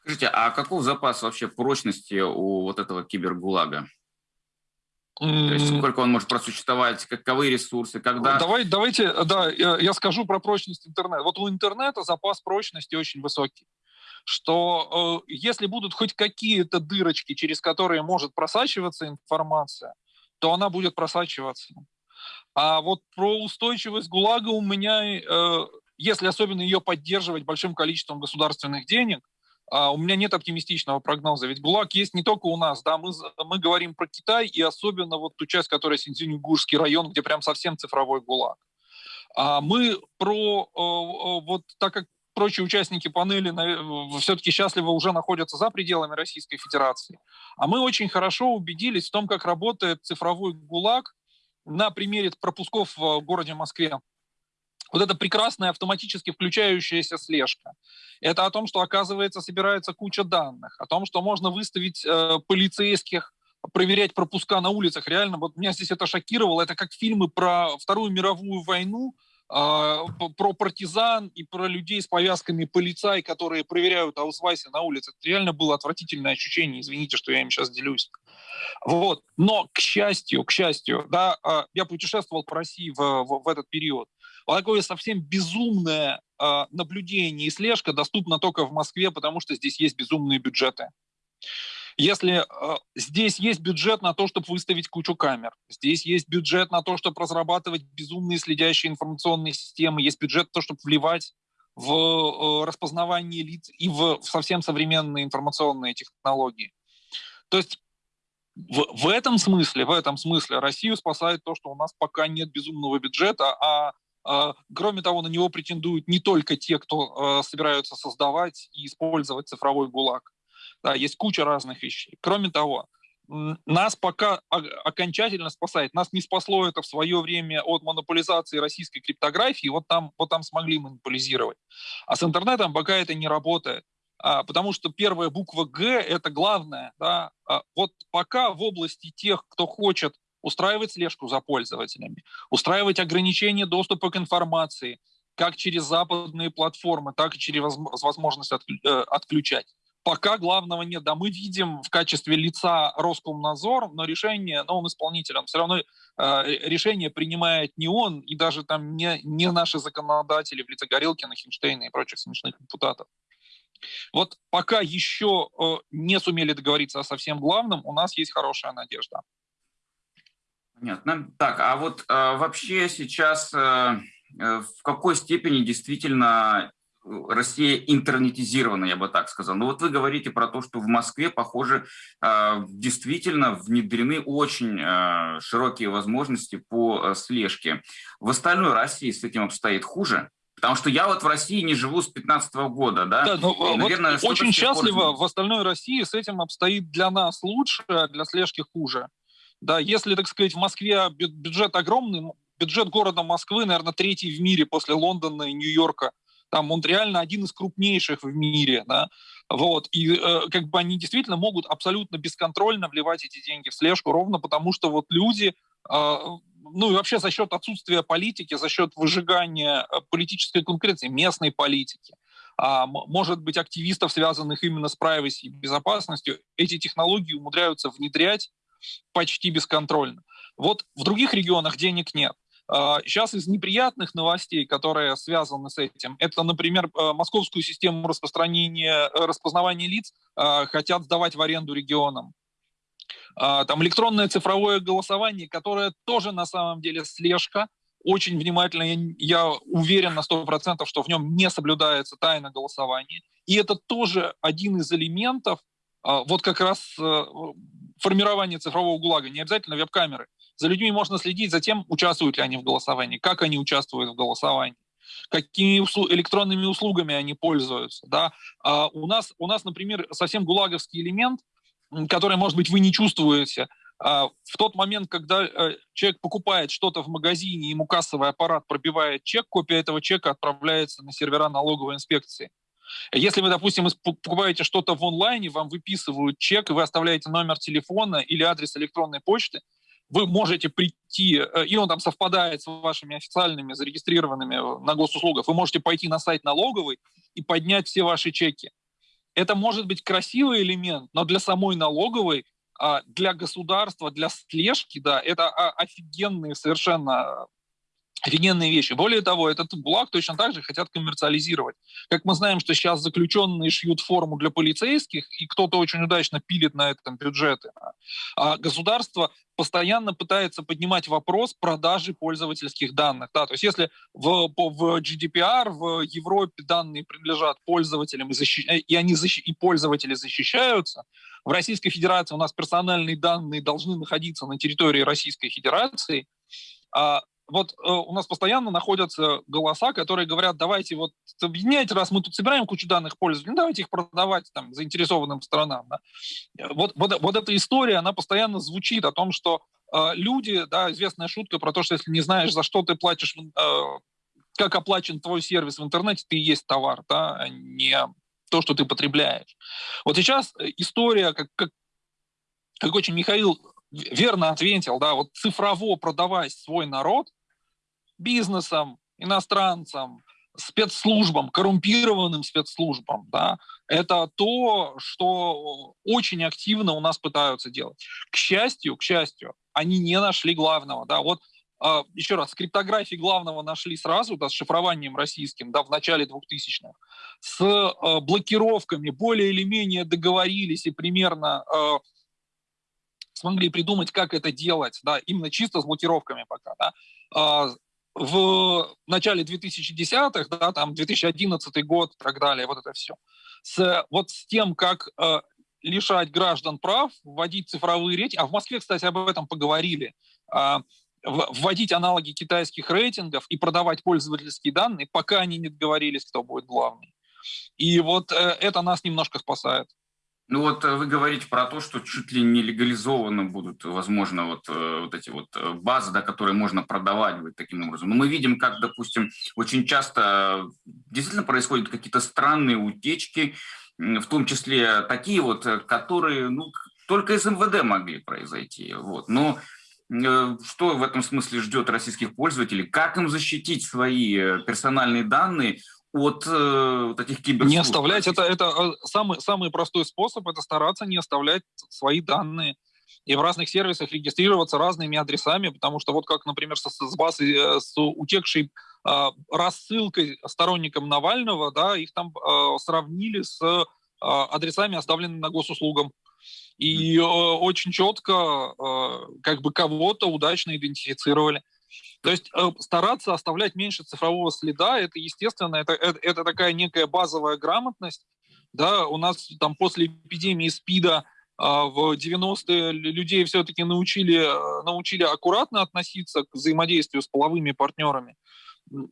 Скажите, а каков запас вообще прочности у вот этого кибергулага? То есть сколько он может просуществовать, каковы ресурсы, когда... Давай, давайте, да, я скажу про прочность интернета. Вот у интернета запас прочности очень высокий что э, если будут хоть какие-то дырочки, через которые может просачиваться информация, то она будет просачиваться. А вот про устойчивость ГУЛАГа у меня, э, если особенно ее поддерживать большим количеством государственных денег, у меня нет оптимистичного прогноза. Ведь ГУЛАГ есть не только у нас, да, мы, мы говорим про Китай и особенно вот ту часть, которая Синьцзюньгурский район, где прям совсем цифровой ГУЛАГ. А мы про, э, э, вот так как прочие участники панели все-таки счастливо уже находятся за пределами Российской Федерации, а мы очень хорошо убедились в том, как работает цифровой ГУЛАГ на примере пропусков в городе Москве вот эта прекрасная автоматически включающаяся слежка. Это о том, что, оказывается, собирается куча данных, о том, что можно выставить э, полицейских, проверять пропуска на улицах. Реально, вот меня здесь это шокировало. Это как фильмы про Вторую мировую войну, э, про партизан и про людей с повязками полицай, которые проверяют аусвайсы на улице. Это реально было отвратительное ощущение. Извините, что я им сейчас делюсь. Вот. Но, к счастью, к счастью, да, э, я путешествовал по России в, в, в этот период. Вот такое совсем безумное э, наблюдение и слежка доступна только в Москве, потому что здесь есть безумные бюджеты. Если э, здесь есть бюджет на то, чтобы выставить кучу камер, здесь есть бюджет на то, чтобы разрабатывать безумные следящие информационные системы, есть бюджет на то, чтобы вливать в э, распознавание лиц и в, в совсем современные информационные технологии. То есть в, в этом смысле, в этом смысле Россию спасает то, что у нас пока нет безумного бюджета, а а, кроме того, на него претендуют не только те, кто а, собираются создавать и использовать цифровой ГУЛАГ. Да, есть куча разных вещей. Кроме того, нас пока окончательно спасает. Нас не спасло это в свое время от монополизации российской криптографии. Вот там, вот там смогли монополизировать. А с интернетом пока это не работает. А, потому что первая буква «Г» — это главное. Да? Вот пока в области тех, кто хочет устраивать слежку за пользователями, устраивать ограничение доступа к информации, как через западные платформы, так и через возможность э, отключать. Пока главного нет. Да, мы видим в качестве лица Роскомнадзор, но решение, но он исполнитель, он все равно э, решение принимает не он, и даже там не, не наши законодатели в лице Горелкина, Хинштейна и прочих смешных депутатов. Вот пока еще э, не сумели договориться о совсем главном, у нас есть хорошая надежда. Понятно. Так, а вот э, вообще сейчас э, в какой степени действительно Россия интернетизирована, я бы так сказал. Но вот вы говорите про то, что в Москве, похоже, действительно внедрены очень широкие возможности по слежке. В остальной России с этим обстоит хуже? Потому что я вот в России не живу с 15 года, да? Да, ну, Наверное, вот очень счастливо в остальной России с этим обстоит для нас лучше, а для слежки хуже. Да, если, так сказать, в Москве бюджет огромный, бюджет города Москвы, наверное, третий в мире после Лондона и Нью-Йорка. Там он реально один из крупнейших в мире, да. Вот. И э, как бы они действительно могут абсолютно бесконтрольно вливать эти деньги в слежку, ровно потому что вот люди, э, ну и вообще за счет отсутствия политики, за счет выжигания э, политической конкуренции, местной политики, а, может быть, активистов, связанных именно с privacy и безопасностью, эти технологии умудряются внедрять почти бесконтрольно. Вот в других регионах денег нет. Сейчас а, из неприятных новостей, которые связаны с этим, это, например, а, московскую систему распространения, э, распознавания лиц а, хотят сдавать в аренду регионам. Там электронное цифровое голосование, которое тоже на самом деле слежка, очень внимательно, я уверен на 100%, что в нем не соблюдается тайна голосования. И это тоже один из элементов вот как раз формирования цифрового ГУЛАГа, не обязательно веб-камеры. За людьми можно следить за тем, участвуют ли они в голосовании, как они участвуют в голосовании какими услу- электронными услугами они пользуются. Да? А у, нас, у нас, например, совсем гулаговский элемент, который, может быть, вы не чувствуете, а, в тот момент, когда э, человек покупает что-то в магазине, ему кассовый аппарат пробивает чек, копия этого чека отправляется на сервера налоговой инспекции. Если вы, допустим, покупаете что-то в онлайне, вам выписывают чек, и вы оставляете номер телефона или адрес электронной почты, вы можете прийти, э, и он там совпадает с вашими официальными зарегистрированными на госуслугах, вы можете пойти на сайт налоговой и поднять все ваши чеки. Это может быть красивый элемент, но для самой налоговой, а, для государства, для слежки, да, это офигенные совершенно офигенные вещи. Более того, этот ГУЛАГ точно так же хотят коммерциализировать. Как мы знаем, что сейчас заключенные шьют форму для полицейских, и кто-то очень удачно пилит на этом бюджеты. А государство постоянно пытается поднимать вопрос продажи пользовательских данных. Да, то есть если в, в GDPR в Европе данные принадлежат пользователям, и, защищ... и, они защ... и пользователи защищаются, в Российской Федерации у нас персональные данные должны находиться на территории Российской Федерации, а вот э, у нас постоянно находятся голоса, которые говорят, давайте вот объединяйте, раз мы тут собираем кучу данных пользователей, ну, давайте их продавать там заинтересованным сторонам. Да. Вот, вот, вот эта история, она постоянно звучит о том, что э, люди, да, известная шутка про то, что если не знаешь, за что ты платишь, э, как оплачен твой сервис в интернете, ты и есть товар, да, а не то, что ты потребляешь. Вот сейчас э, история, как, как, как очень Михаил верно ответил, да, вот цифрово продавать свой народ бизнесам, иностранцам, спецслужбам, коррумпированным спецслужбам, да, это то, что очень активно у нас пытаются делать. К счастью, к счастью, они не нашли главного, да, вот э, еще раз, с криптографией главного нашли сразу, да, с шифрованием российским, да, в начале 2000-х, с э, блокировками более или менее договорились и примерно э, смогли придумать, как это делать, да, именно чисто с блокировками пока, да, а, в начале 2010-х, да, там 2011 год и так далее, вот это все. С, вот с тем, как э, лишать граждан прав, вводить цифровые рейтинги, а в Москве, кстати, об этом поговорили, э, вводить аналоги китайских рейтингов и продавать пользовательские данные, пока они не договорились, кто будет главный. И вот э, это нас немножко спасает. Ну вот э, вы говорите про то, что чуть ли не легализованы будут, возможно, вот, э, вот эти вот э, базы, да, которые можно продавать вот таким образом. Но мы видим, как, допустим, очень часто действительно происходят какие-то странные утечки, в том числе такие вот, которые ну, только из МВД могли произойти. Вот. Но что в этом смысле ждет российских пользователей? Как им защитить свои персональные данные от э, этих киберслужб. Не оставлять, это, это э, самый, самый простой способ, это стараться не оставлять свои данные и в разных сервисах регистрироваться разными адресами, потому что вот как, например, с, с базой, э, с утекшей э, рассылкой сторонникам Навального, да, их там э, сравнили с э, адресами, оставленными на госуслугам. И э, очень четко э, как бы кого-то удачно идентифицировали. То есть э, стараться оставлять меньше цифрового следа, это естественно, это, это, это такая некая базовая грамотность. Да, у нас там после эпидемии СПИДа а, в 90-е людей все-таки научили, э, научили аккуратно относиться к взаимодействию с половыми партнерами.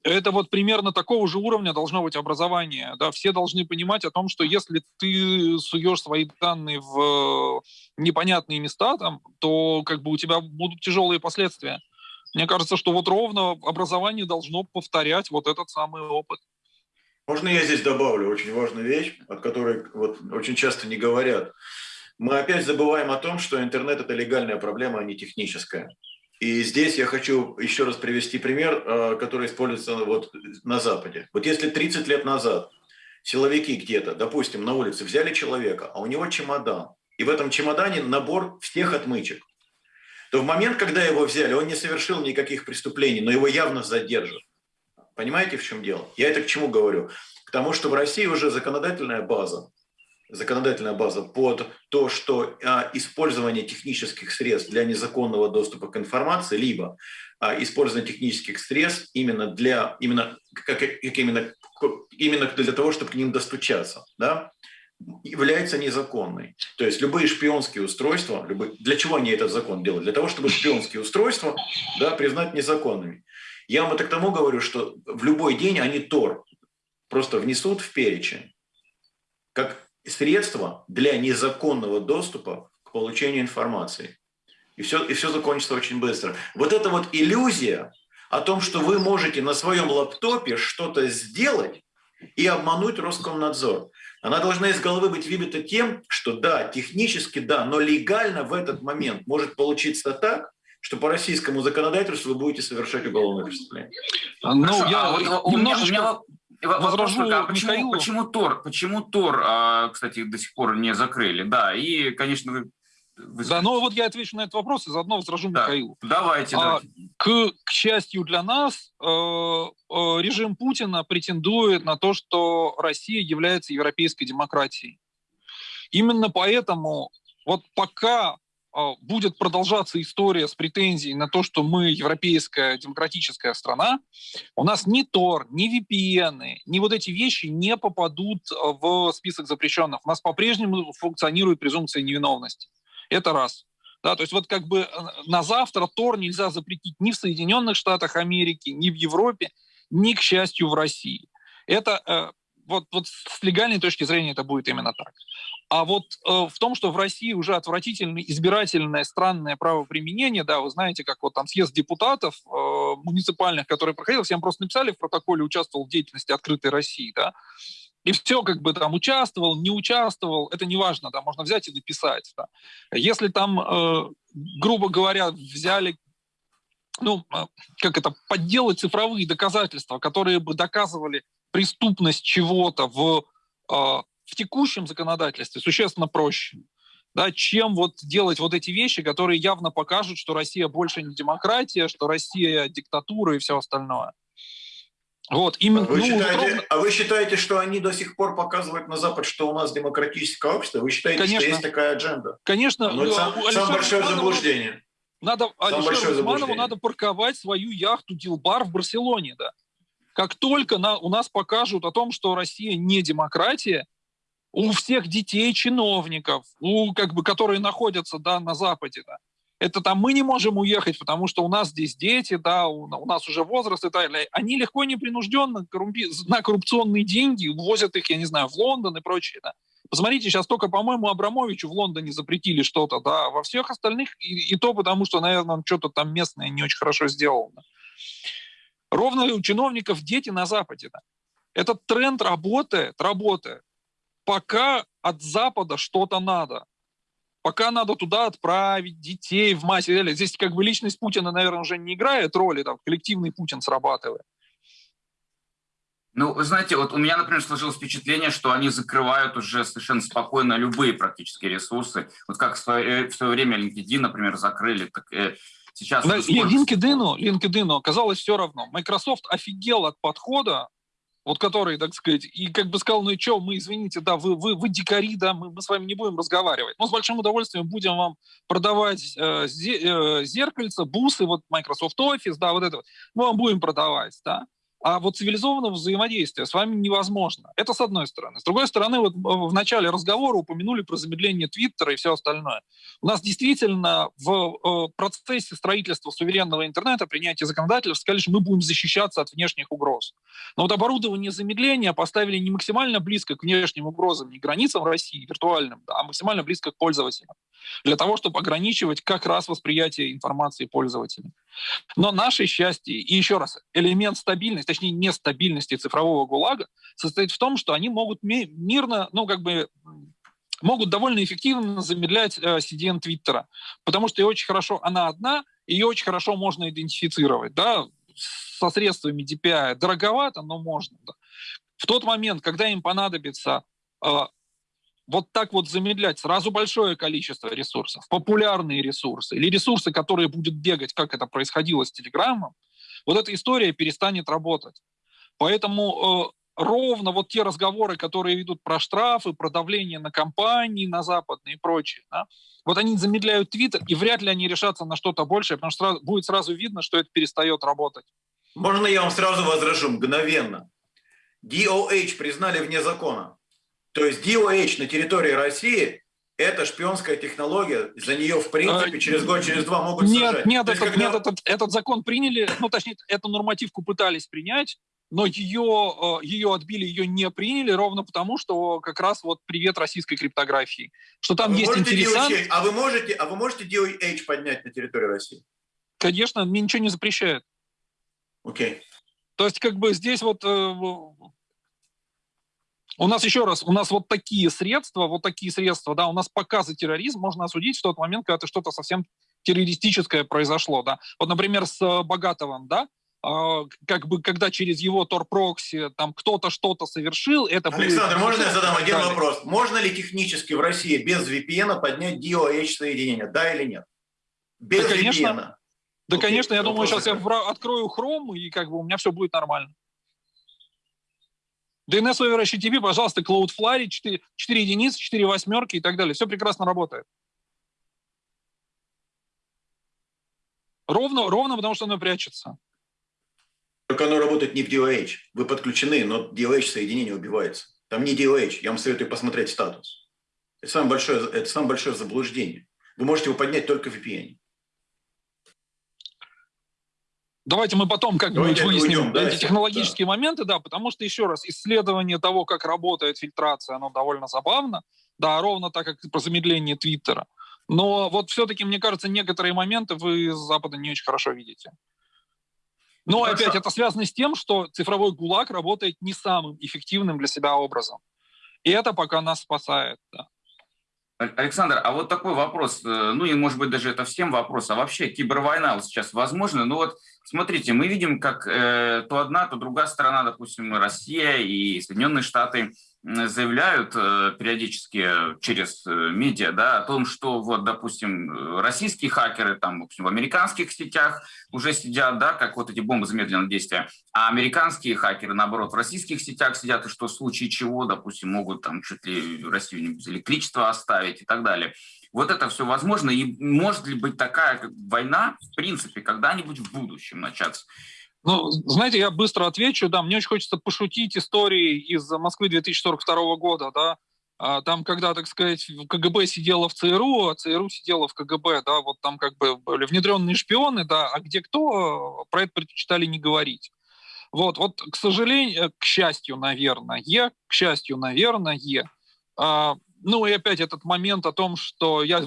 Это вот примерно такого же уровня должно быть образование. Да? Все должны понимать о том, что если ты суешь свои данные в непонятные места, там, то как бы у тебя будут тяжелые последствия. Мне кажется, что вот ровно образование должно повторять вот этот самый опыт. Можно я здесь добавлю очень важную вещь, от которой вот очень часто не говорят. Мы опять забываем о том, что интернет – это легальная проблема, а не техническая. И здесь я хочу еще раз привести пример, э, который используется вот на Западе. Вот если 30 лет назад силовики где-то, допустим, на улице взяли человека, а у него чемодан, и в этом чемодане набор всех отмычек то в момент, когда его взяли, он не совершил никаких преступлений, но его явно задержат. Понимаете, в чем дело? Я это к чему говорю? К тому, что в России уже законодательная база, законодательная база под то, что а, использование технических средств для незаконного доступа к информации, либо а, использование технических средств именно для именно как, как именно именно для того, чтобы к ним достучаться, да, является незаконной. То есть любые шпионские устройства, любые, для чего они этот закон делают? Для того, чтобы шпионские устройства да, признать незаконными. Я вам это к тому говорю, что в любой день они ТОР просто внесут в перечень как средство для незаконного доступа к получению информации. и все, и все закончится очень быстро. Вот эта вот иллюзия о том, что вы можете на своем лаптопе что-то сделать и обмануть Роскомнадзор, она должна из головы быть выбита тем, что да, технически да, но легально в этот момент может получиться так, что по российскому законодательству вы будете совершать уголовное преступление. Ну, Хорошо, я а вот у меня, у меня возражу а почему, почему Тор, почему Тор, а, кстати, до сих пор не закрыли? Да, и, конечно, вы. Да, ну вот я отвечу на этот вопрос и заодно возражу да. Михаилу. Давайте, а, давайте. К, к счастью для нас, э, э, режим Путина претендует на то, что Россия является европейской демократией. Именно поэтому вот пока э, будет продолжаться история с претензией на то, что мы европейская демократическая страна, у нас ни Тор, ни VPN, ни вот эти вещи не попадут в список запрещенных. У нас по-прежнему функционирует презумпция невиновности. Это раз. Да, то есть вот как бы э, на завтра Тор нельзя запретить ни в Соединенных Штатах Америки, ни в Европе, ни, к счастью, в России. Это э, вот, вот с легальной точки зрения это будет именно так. А вот э, в том, что в России уже отвратительное избирательное странное правоприменение, да, вы знаете, как вот там съезд депутатов э, муниципальных, который проходил, всем просто написали в протоколе, участвовал в деятельности открытой России, да, и все как бы там участвовал, не участвовал, это не важно, да, можно взять и написать. Да. Если там, э, грубо говоря, взяли, ну, э, как это, подделать цифровые доказательства, которые бы доказывали преступность чего-то в, э, в текущем законодательстве, существенно проще. Да, чем вот делать вот эти вещи, которые явно покажут, что Россия больше не демократия, что Россия диктатура и все остальное. Вот, именно, вы ну, считаете, ровно... А вы считаете, что они до сих пор показывают на Запад, что у нас демократическое общество? Вы считаете, Конечно. что есть такая адженда? Конечно. Ну, это сам, самое большое заблуждение. Надо, Самое Алишеру Усманову надо парковать свою яхту Дилбар в Барселоне, да. Как только на, у нас покажут о том, что Россия не демократия, у всех детей чиновников, у, как бы, которые находятся да, на Западе, да, это там мы не можем уехать, потому что у нас здесь дети, да, у, у нас уже возраст и так далее. Они легко и непринужденно коррумпи... на коррупционные деньги увозят их, я не знаю, в Лондон и прочее. Да. Посмотрите, сейчас только, по-моему, Абрамовичу в Лондоне запретили что-то, да, во всех остальных и, и то потому, что, наверное, он что-то там местное не очень хорошо сделал. Да. Ровно у чиновников дети на Западе. Да. Этот тренд работает, работает. Пока от Запада что-то надо пока надо туда отправить детей в массе. Здесь как бы личность Путина, наверное, уже не играет роли, там коллективный Путин срабатывает. Ну, вы знаете, вот у меня, например, сложилось впечатление, что они закрывают уже совершенно спокойно любые практически ресурсы. Вот как в свое, в свое время LinkedIn, например, закрыли, так э, сейчас... Да, LinkedIn, LinkedIn оказалось все равно. Microsoft офигел от подхода вот который, так сказать, и как бы сказал, ну и что, мы, извините, да, вы, вы, вы дикари, да, мы, мы с вами не будем разговаривать. Но с большим удовольствием будем вам продавать э, э, зеркальца, бусы, вот Microsoft Office, да, вот это вот, мы вам будем продавать, да. А вот цивилизованного взаимодействия с вами невозможно. Это с одной стороны. С другой стороны, вот в начале разговора упомянули про замедление Твиттера и все остальное. У нас действительно в э, процессе строительства суверенного интернета, принятия законодательств, сказали, что мы будем защищаться от внешних угроз. Но вот оборудование замедления поставили не максимально близко к внешним угрозам, не границам России, виртуальным, да, а максимально близко к пользователям. Для того, чтобы ограничивать как раз восприятие информации пользователям. Но наше счастье, и еще раз, элемент стабильности, точнее нестабильности цифрового ГУЛАГа состоит в том, что они могут мирно, ну как бы могут довольно эффективно замедлять э, CDN Твиттера, потому что ее очень хорошо, она одна, ее очень хорошо можно идентифицировать, да, со средствами DPI дороговато, но можно. Да. В тот момент, когда им понадобится э, вот так вот замедлять сразу большое количество ресурсов, популярные ресурсы или ресурсы, которые будут бегать, как это происходило с Телеграмом, вот эта история перестанет работать. Поэтому э, ровно вот те разговоры, которые ведут про штрафы, про давление на компании, на западные и прочее, да, вот они замедляют Твиттер, и вряд ли они решатся на что-то большее, потому что сразу, будет сразу видно, что это перестает работать. Можно я вам сразу возражу мгновенно? DOH признали вне закона. То есть DOH на территории России это шпионская технология, за нее, в принципе, а, через год, через два могут нет, сажать. Нет, этот, когда... нет этот, этот закон приняли, ну, точнее, эту нормативку пытались принять, но ее, э, ее отбили, ее не приняли ровно потому, что как раз вот привет российской криптографии. Что там а есть интересант... DOH, а вы можете, а вы можете DOH поднять на территории России? Конечно, мне ничего не запрещает. Окей. Okay. То есть как бы здесь вот э, у нас еще раз, у нас вот такие средства, вот такие средства, да, у нас показы терроризм можно осудить в тот момент, когда это что-то совсем террористическое произошло, да. Вот, например, с э, Богатовым, да, а, как бы, когда через его торпрокси там кто-то что-то совершил, это... Александр, будет... можно я задам один далее. вопрос? Можно ли технически в России без VPN поднять DOH соединение, да или нет? Без да, конечно. VPN. Да, Окей, конечно, я думаю, сейчас я открою Chrome, и как бы у меня все будет нормально. DNS over HTTP, пожалуйста, Cloudflare, 4, 4 единицы, 4 восьмерки и так далее. Все прекрасно работает. Ровно, ровно потому, что оно прячется. Только оно работает не в DOH. Вы подключены, но DOH соединение убивается. Там не DOH. Я вам советую посмотреть статус. Это самое большое, это самое большое заблуждение. Вы можете его поднять только в VPN. Давайте мы потом как-нибудь выясним уйдем, эти технологические да. моменты, да, потому что, еще раз, исследование того, как работает фильтрация, оно довольно забавно, да, ровно так, как про замедление Твиттера. Но вот все-таки, мне кажется, некоторые моменты вы с Запада не очень хорошо видите. Но Хорошо. опять это связано с тем, что цифровой ГУЛАГ работает не самым эффективным для себя образом. И это пока нас спасает. Да. Александр, а вот такой вопрос, э, ну и может быть даже это всем вопрос, а вообще кибервойна сейчас возможна? Ну вот смотрите, мы видим, как э, то одна, то другая сторона, допустим, Россия и Соединенные Штаты, заявляют э, периодически через э, медиа да, о том, что, вот, допустим, российские хакеры там, допустим, в американских сетях уже сидят, да, как вот эти бомбы замедленного действия, а американские хакеры, наоборот, в российских сетях сидят, и что в случае чего, допустим, могут там чуть ли Россию без электричества оставить и так далее. Вот это все возможно, и может ли быть такая война, в принципе, когда-нибудь в будущем начаться? Ну, знаете, я быстро отвечу. Да, мне очень хочется пошутить истории из Москвы 2042 года, да, а, там, когда, так сказать, КГБ сидела в ЦРУ, а ЦРУ сидела в КГБ, да, вот там как бы были внедренные шпионы, да, а где кто, про это предпочитали не говорить. Вот, вот, к сожалению, к счастью, наверное, к счастью, наверное, а, ну и опять этот момент о том, что я,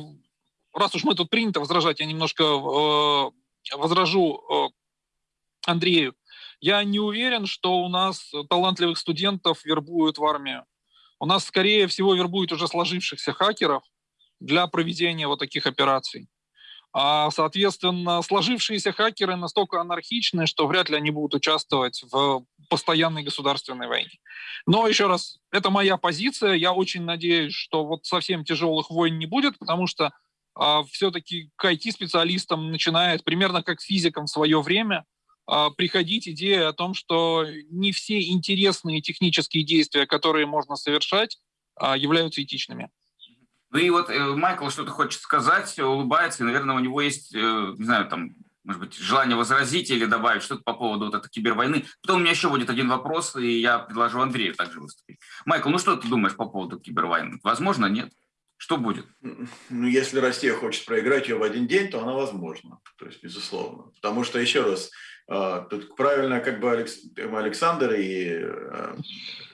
раз уж мы тут принято возражать, я немножко э, возражу э, Андрею, я не уверен, что у нас талантливых студентов вербуют в армию. У нас, скорее всего, вербуют уже сложившихся хакеров для проведения вот таких операций. А, соответственно, сложившиеся хакеры настолько анархичны, что вряд ли они будут участвовать в постоянной государственной войне. Но еще раз, это моя позиция. Я очень надеюсь, что вот совсем тяжелых войн не будет, потому что а, все-таки к IT-специалистам начинает примерно как физикам в свое время – приходить идея о том, что не все интересные технические действия, которые можно совершать, а, являются этичными. Ну и вот э, Майкл что-то хочет сказать, улыбается, и, наверное, у него есть, э, не знаю, там, может быть, желание возразить или добавить что-то по поводу вот этой кибервойны. Потом у меня еще будет один вопрос, и я предложу Андрею также выступить. Майкл, ну что ты думаешь по поводу кибервойны? Возможно, нет? Что будет? Ну, если Россия хочет проиграть ее в один день, то она возможна. То есть, безусловно. Потому что, еще раз, а, тут правильно как бы Александр и э,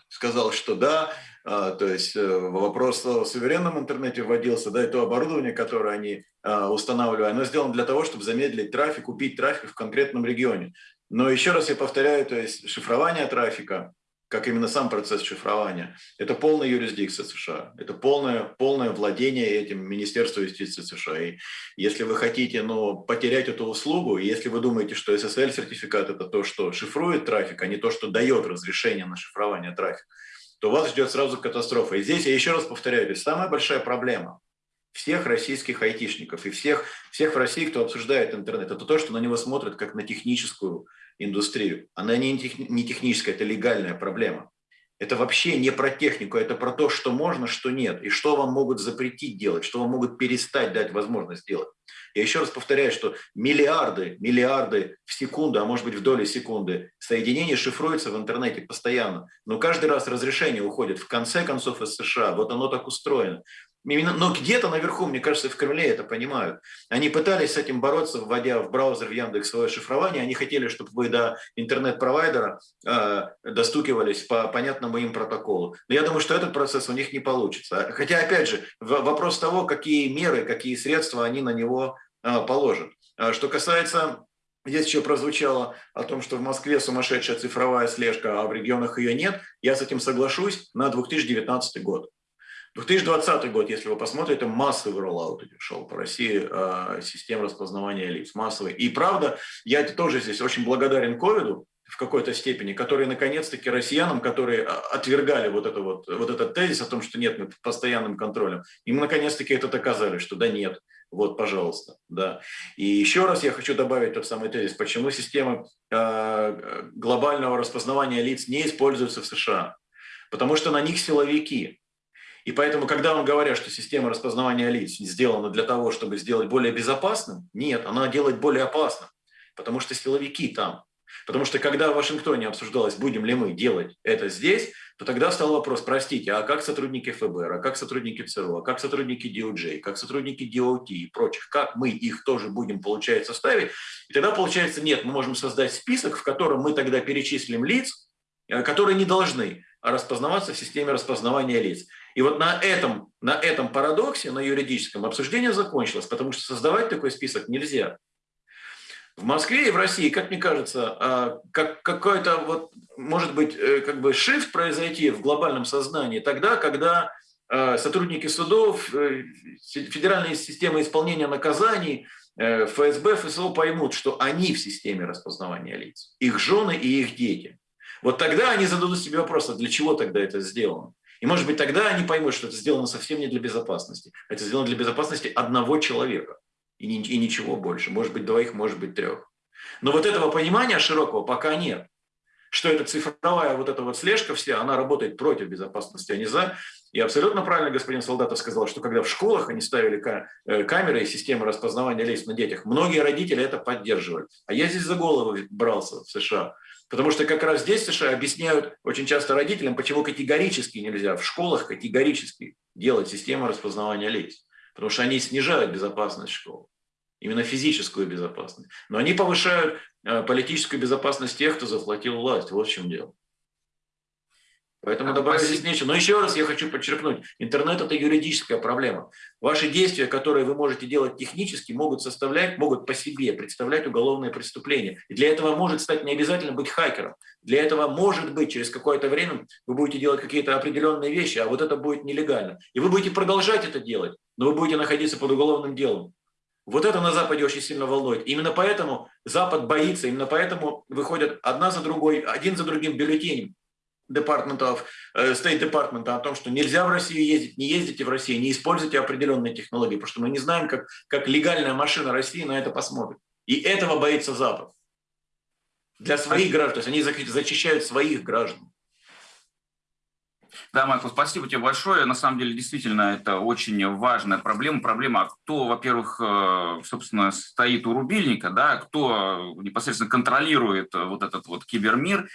сказал, что да, а, то есть э, вопрос о суверенном интернете вводился, да, и то оборудование, которое они а, устанавливали, оно сделано для того, чтобы замедлить трафик, купить трафик в конкретном регионе. Но еще раз я повторяю, то есть шифрование трафика, как именно сам процесс шифрования, это полная юрисдикция США, это полное, полное владение этим Министерством юстиции США. И если вы хотите ну, потерять эту услугу, если вы думаете, что SSL-сертификат – это то, что шифрует трафик, а не то, что дает разрешение на шифрование трафика, то вас ждет сразу катастрофа. И здесь я еще раз повторяю, самая большая проблема всех российских айтишников и всех, всех в России, кто обсуждает интернет, это то, что на него смотрят как на техническую индустрию. Она не, не техническая, это легальная проблема. Это вообще не про технику, это про то, что можно, что нет, и что вам могут запретить делать, что вам могут перестать дать возможность делать. Я еще раз повторяю, что миллиарды, миллиарды в секунду, а может быть в доли секунды соединений шифруются в интернете постоянно. Но каждый раз разрешение уходит в конце концов из США. Вот оно так устроено. Но где-то наверху, мне кажется, в Кремле это понимают. Они пытались с этим бороться, вводя в браузер в Яндекс свое шифрование. Они хотели, чтобы вы до интернет-провайдера э, достукивались по понятному им протоколу. Но я думаю, что этот процесс у них не получится. Хотя, опять же, вопрос того, какие меры, какие средства они на него э, положат. А что касается Здесь еще прозвучало о том, что в Москве сумасшедшая цифровая слежка, а в регионах ее нет. Я с этим соглашусь на 2019 год. 2020 год, если вы посмотрите, массовый роллаут шел по России э, систем распознавания лиц, массовый. И правда, я тоже здесь очень благодарен ковиду в какой-то степени, который наконец-таки россиянам, которые а, отвергали вот, это вот, вот этот тезис о том, что нет, мы постоянным контролем, им наконец-таки это доказали, что да нет, вот, пожалуйста, да. И еще раз я хочу добавить тот самый тезис, почему система э, глобального распознавания лиц не используется в США. Потому что на них силовики. И поэтому, когда вам говорят, что система распознавания лиц сделана для того, чтобы сделать более безопасным, нет, она делает более опасным, потому что силовики там. Потому что когда в Вашингтоне обсуждалось, будем ли мы делать это здесь, то тогда стал вопрос, простите, а как сотрудники ФБР, а как сотрудники ЦРУ, а как сотрудники DOJ, как сотрудники DOT и прочих, как мы их тоже будем, получается, ставить? И тогда получается, нет, мы можем создать список, в котором мы тогда перечислим лиц, э, которые не должны распознаваться в системе распознавания лиц. И вот на этом, на этом парадоксе, на юридическом, обсуждение закончилось, потому что создавать такой список нельзя. В Москве и в России, как мне кажется, а, как какой-то вот, может быть, э, как бы shift произойти в глобальном сознании тогда, когда а, сотрудники судов, э, федеральные системы исполнения наказаний, э, ФСБ, ФСО поймут, что они в системе распознавания лиц, их жены и их дети. Вот тогда они зададут себе вопрос, а для чего тогда это сделано? И, может быть, тогда они поймут, что это сделано совсем не для безопасности. Это сделано для безопасности одного человека и, ни, и ничего больше. Может быть, двоих, может быть, трех. Но вот этого понимания широкого пока нет. Что эта цифровая вот эта вот слежка вся, она работает против безопасности, а не за. И абсолютно правильно господин Солдатов сказал, что когда в школах они ставили э, камеры и системы распознавания лиц на детях, многие родители это поддерживали. А я здесь за голову брался в США. Потому что как раз здесь США объясняют очень часто родителям, почему категорически нельзя в школах категорически делать систему распознавания лиц. Потому что они снижают безопасность школ, именно физическую безопасность. Но они повышают э, политическую безопасность тех, кто захватил власть. Вот в чем дело. Поэтому добавить здесь нечего. Но еще раз я хочу подчеркнуть, интернет – это юридическая проблема. Ваши действия, которые вы можете делать технически, могут составлять, могут по себе представлять уголовное преступление. И для этого может стать не обязательно быть хакером. Для этого, может быть, через какое-то время вы будете делать какие-то определенные вещи, а вот это будет нелегально. И вы будете продолжать это делать, но вы будете находиться под уголовным делом. Вот это на Западе очень сильно волнует. Именно поэтому Запад боится, именно поэтому выходят одна за другой, один за другим бюллетенем департаментов, э, State Department о том, что нельзя в Россию ездить, не ездите в Россию, не используйте определенные технологии, потому что мы не знаем, как, как легальная машина России на это посмотрит. И этого боится Запад. Для своих граждан, то есть они зачищают своих граждан. Да, Майкл, спасибо тебе большое. На самом деле, действительно, это очень важная проблема. Проблема, кто, во-первых, э, собственно, стоит у рубильника, да, кто непосредственно контролирует вот этот вот кибермир.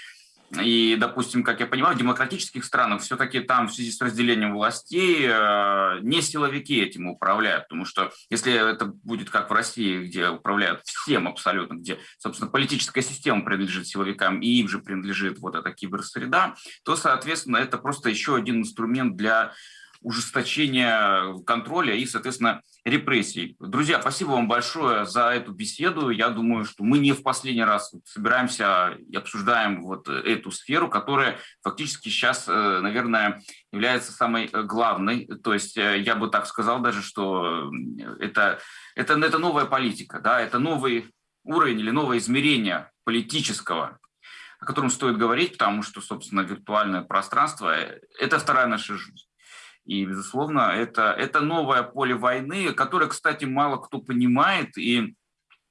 И, допустим, как я понимаю, в демократических странах все-таки там в связи с разделением властей э, не силовики этим управляют, потому что если это будет как в России, где управляют всем абсолютно, где, собственно, политическая система принадлежит силовикам и им же принадлежит вот эта киберсреда, то, соответственно, это просто еще один инструмент для ужесточения контроля и, соответственно, репрессий. Друзья, спасибо вам большое за эту беседу. Я думаю, что мы не в последний раз собираемся и обсуждаем вот эту сферу, которая фактически сейчас, э, наверное, является самой главной. То есть э, я бы так сказал даже, что это, это, это новая политика, да, это новый уровень или новое измерение политического о котором стоит говорить, потому что, собственно, виртуальное пространство – это вторая наша жизнь. И, безусловно, это, это новое поле войны, которое, кстати, мало кто понимает. И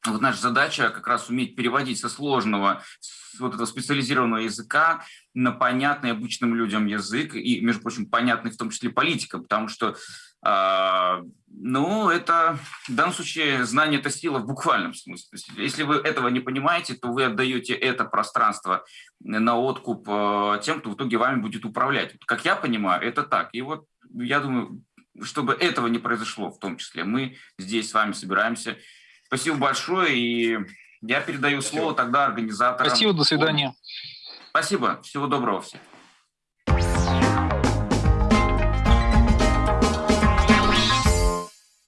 вот наша задача как раз уметь переводить со сложного, с вот этого специализированного языка на понятный обычным людям язык, и, между прочим, понятный в том числе политикам, потому что э, ну, это в данном случае знание – это сила в буквальном смысле. То есть, если вы этого не понимаете, то вы отдаете это пространство на откуп э, тем, кто в итоге вами будет управлять. Как я понимаю, это так. И вот я думаю, чтобы этого не произошло в том числе. Мы здесь с вами собираемся. Спасибо большое, и я передаю Спасибо. слово тогда организаторам. Спасибо, до свидания. Спасибо, всего доброго всем.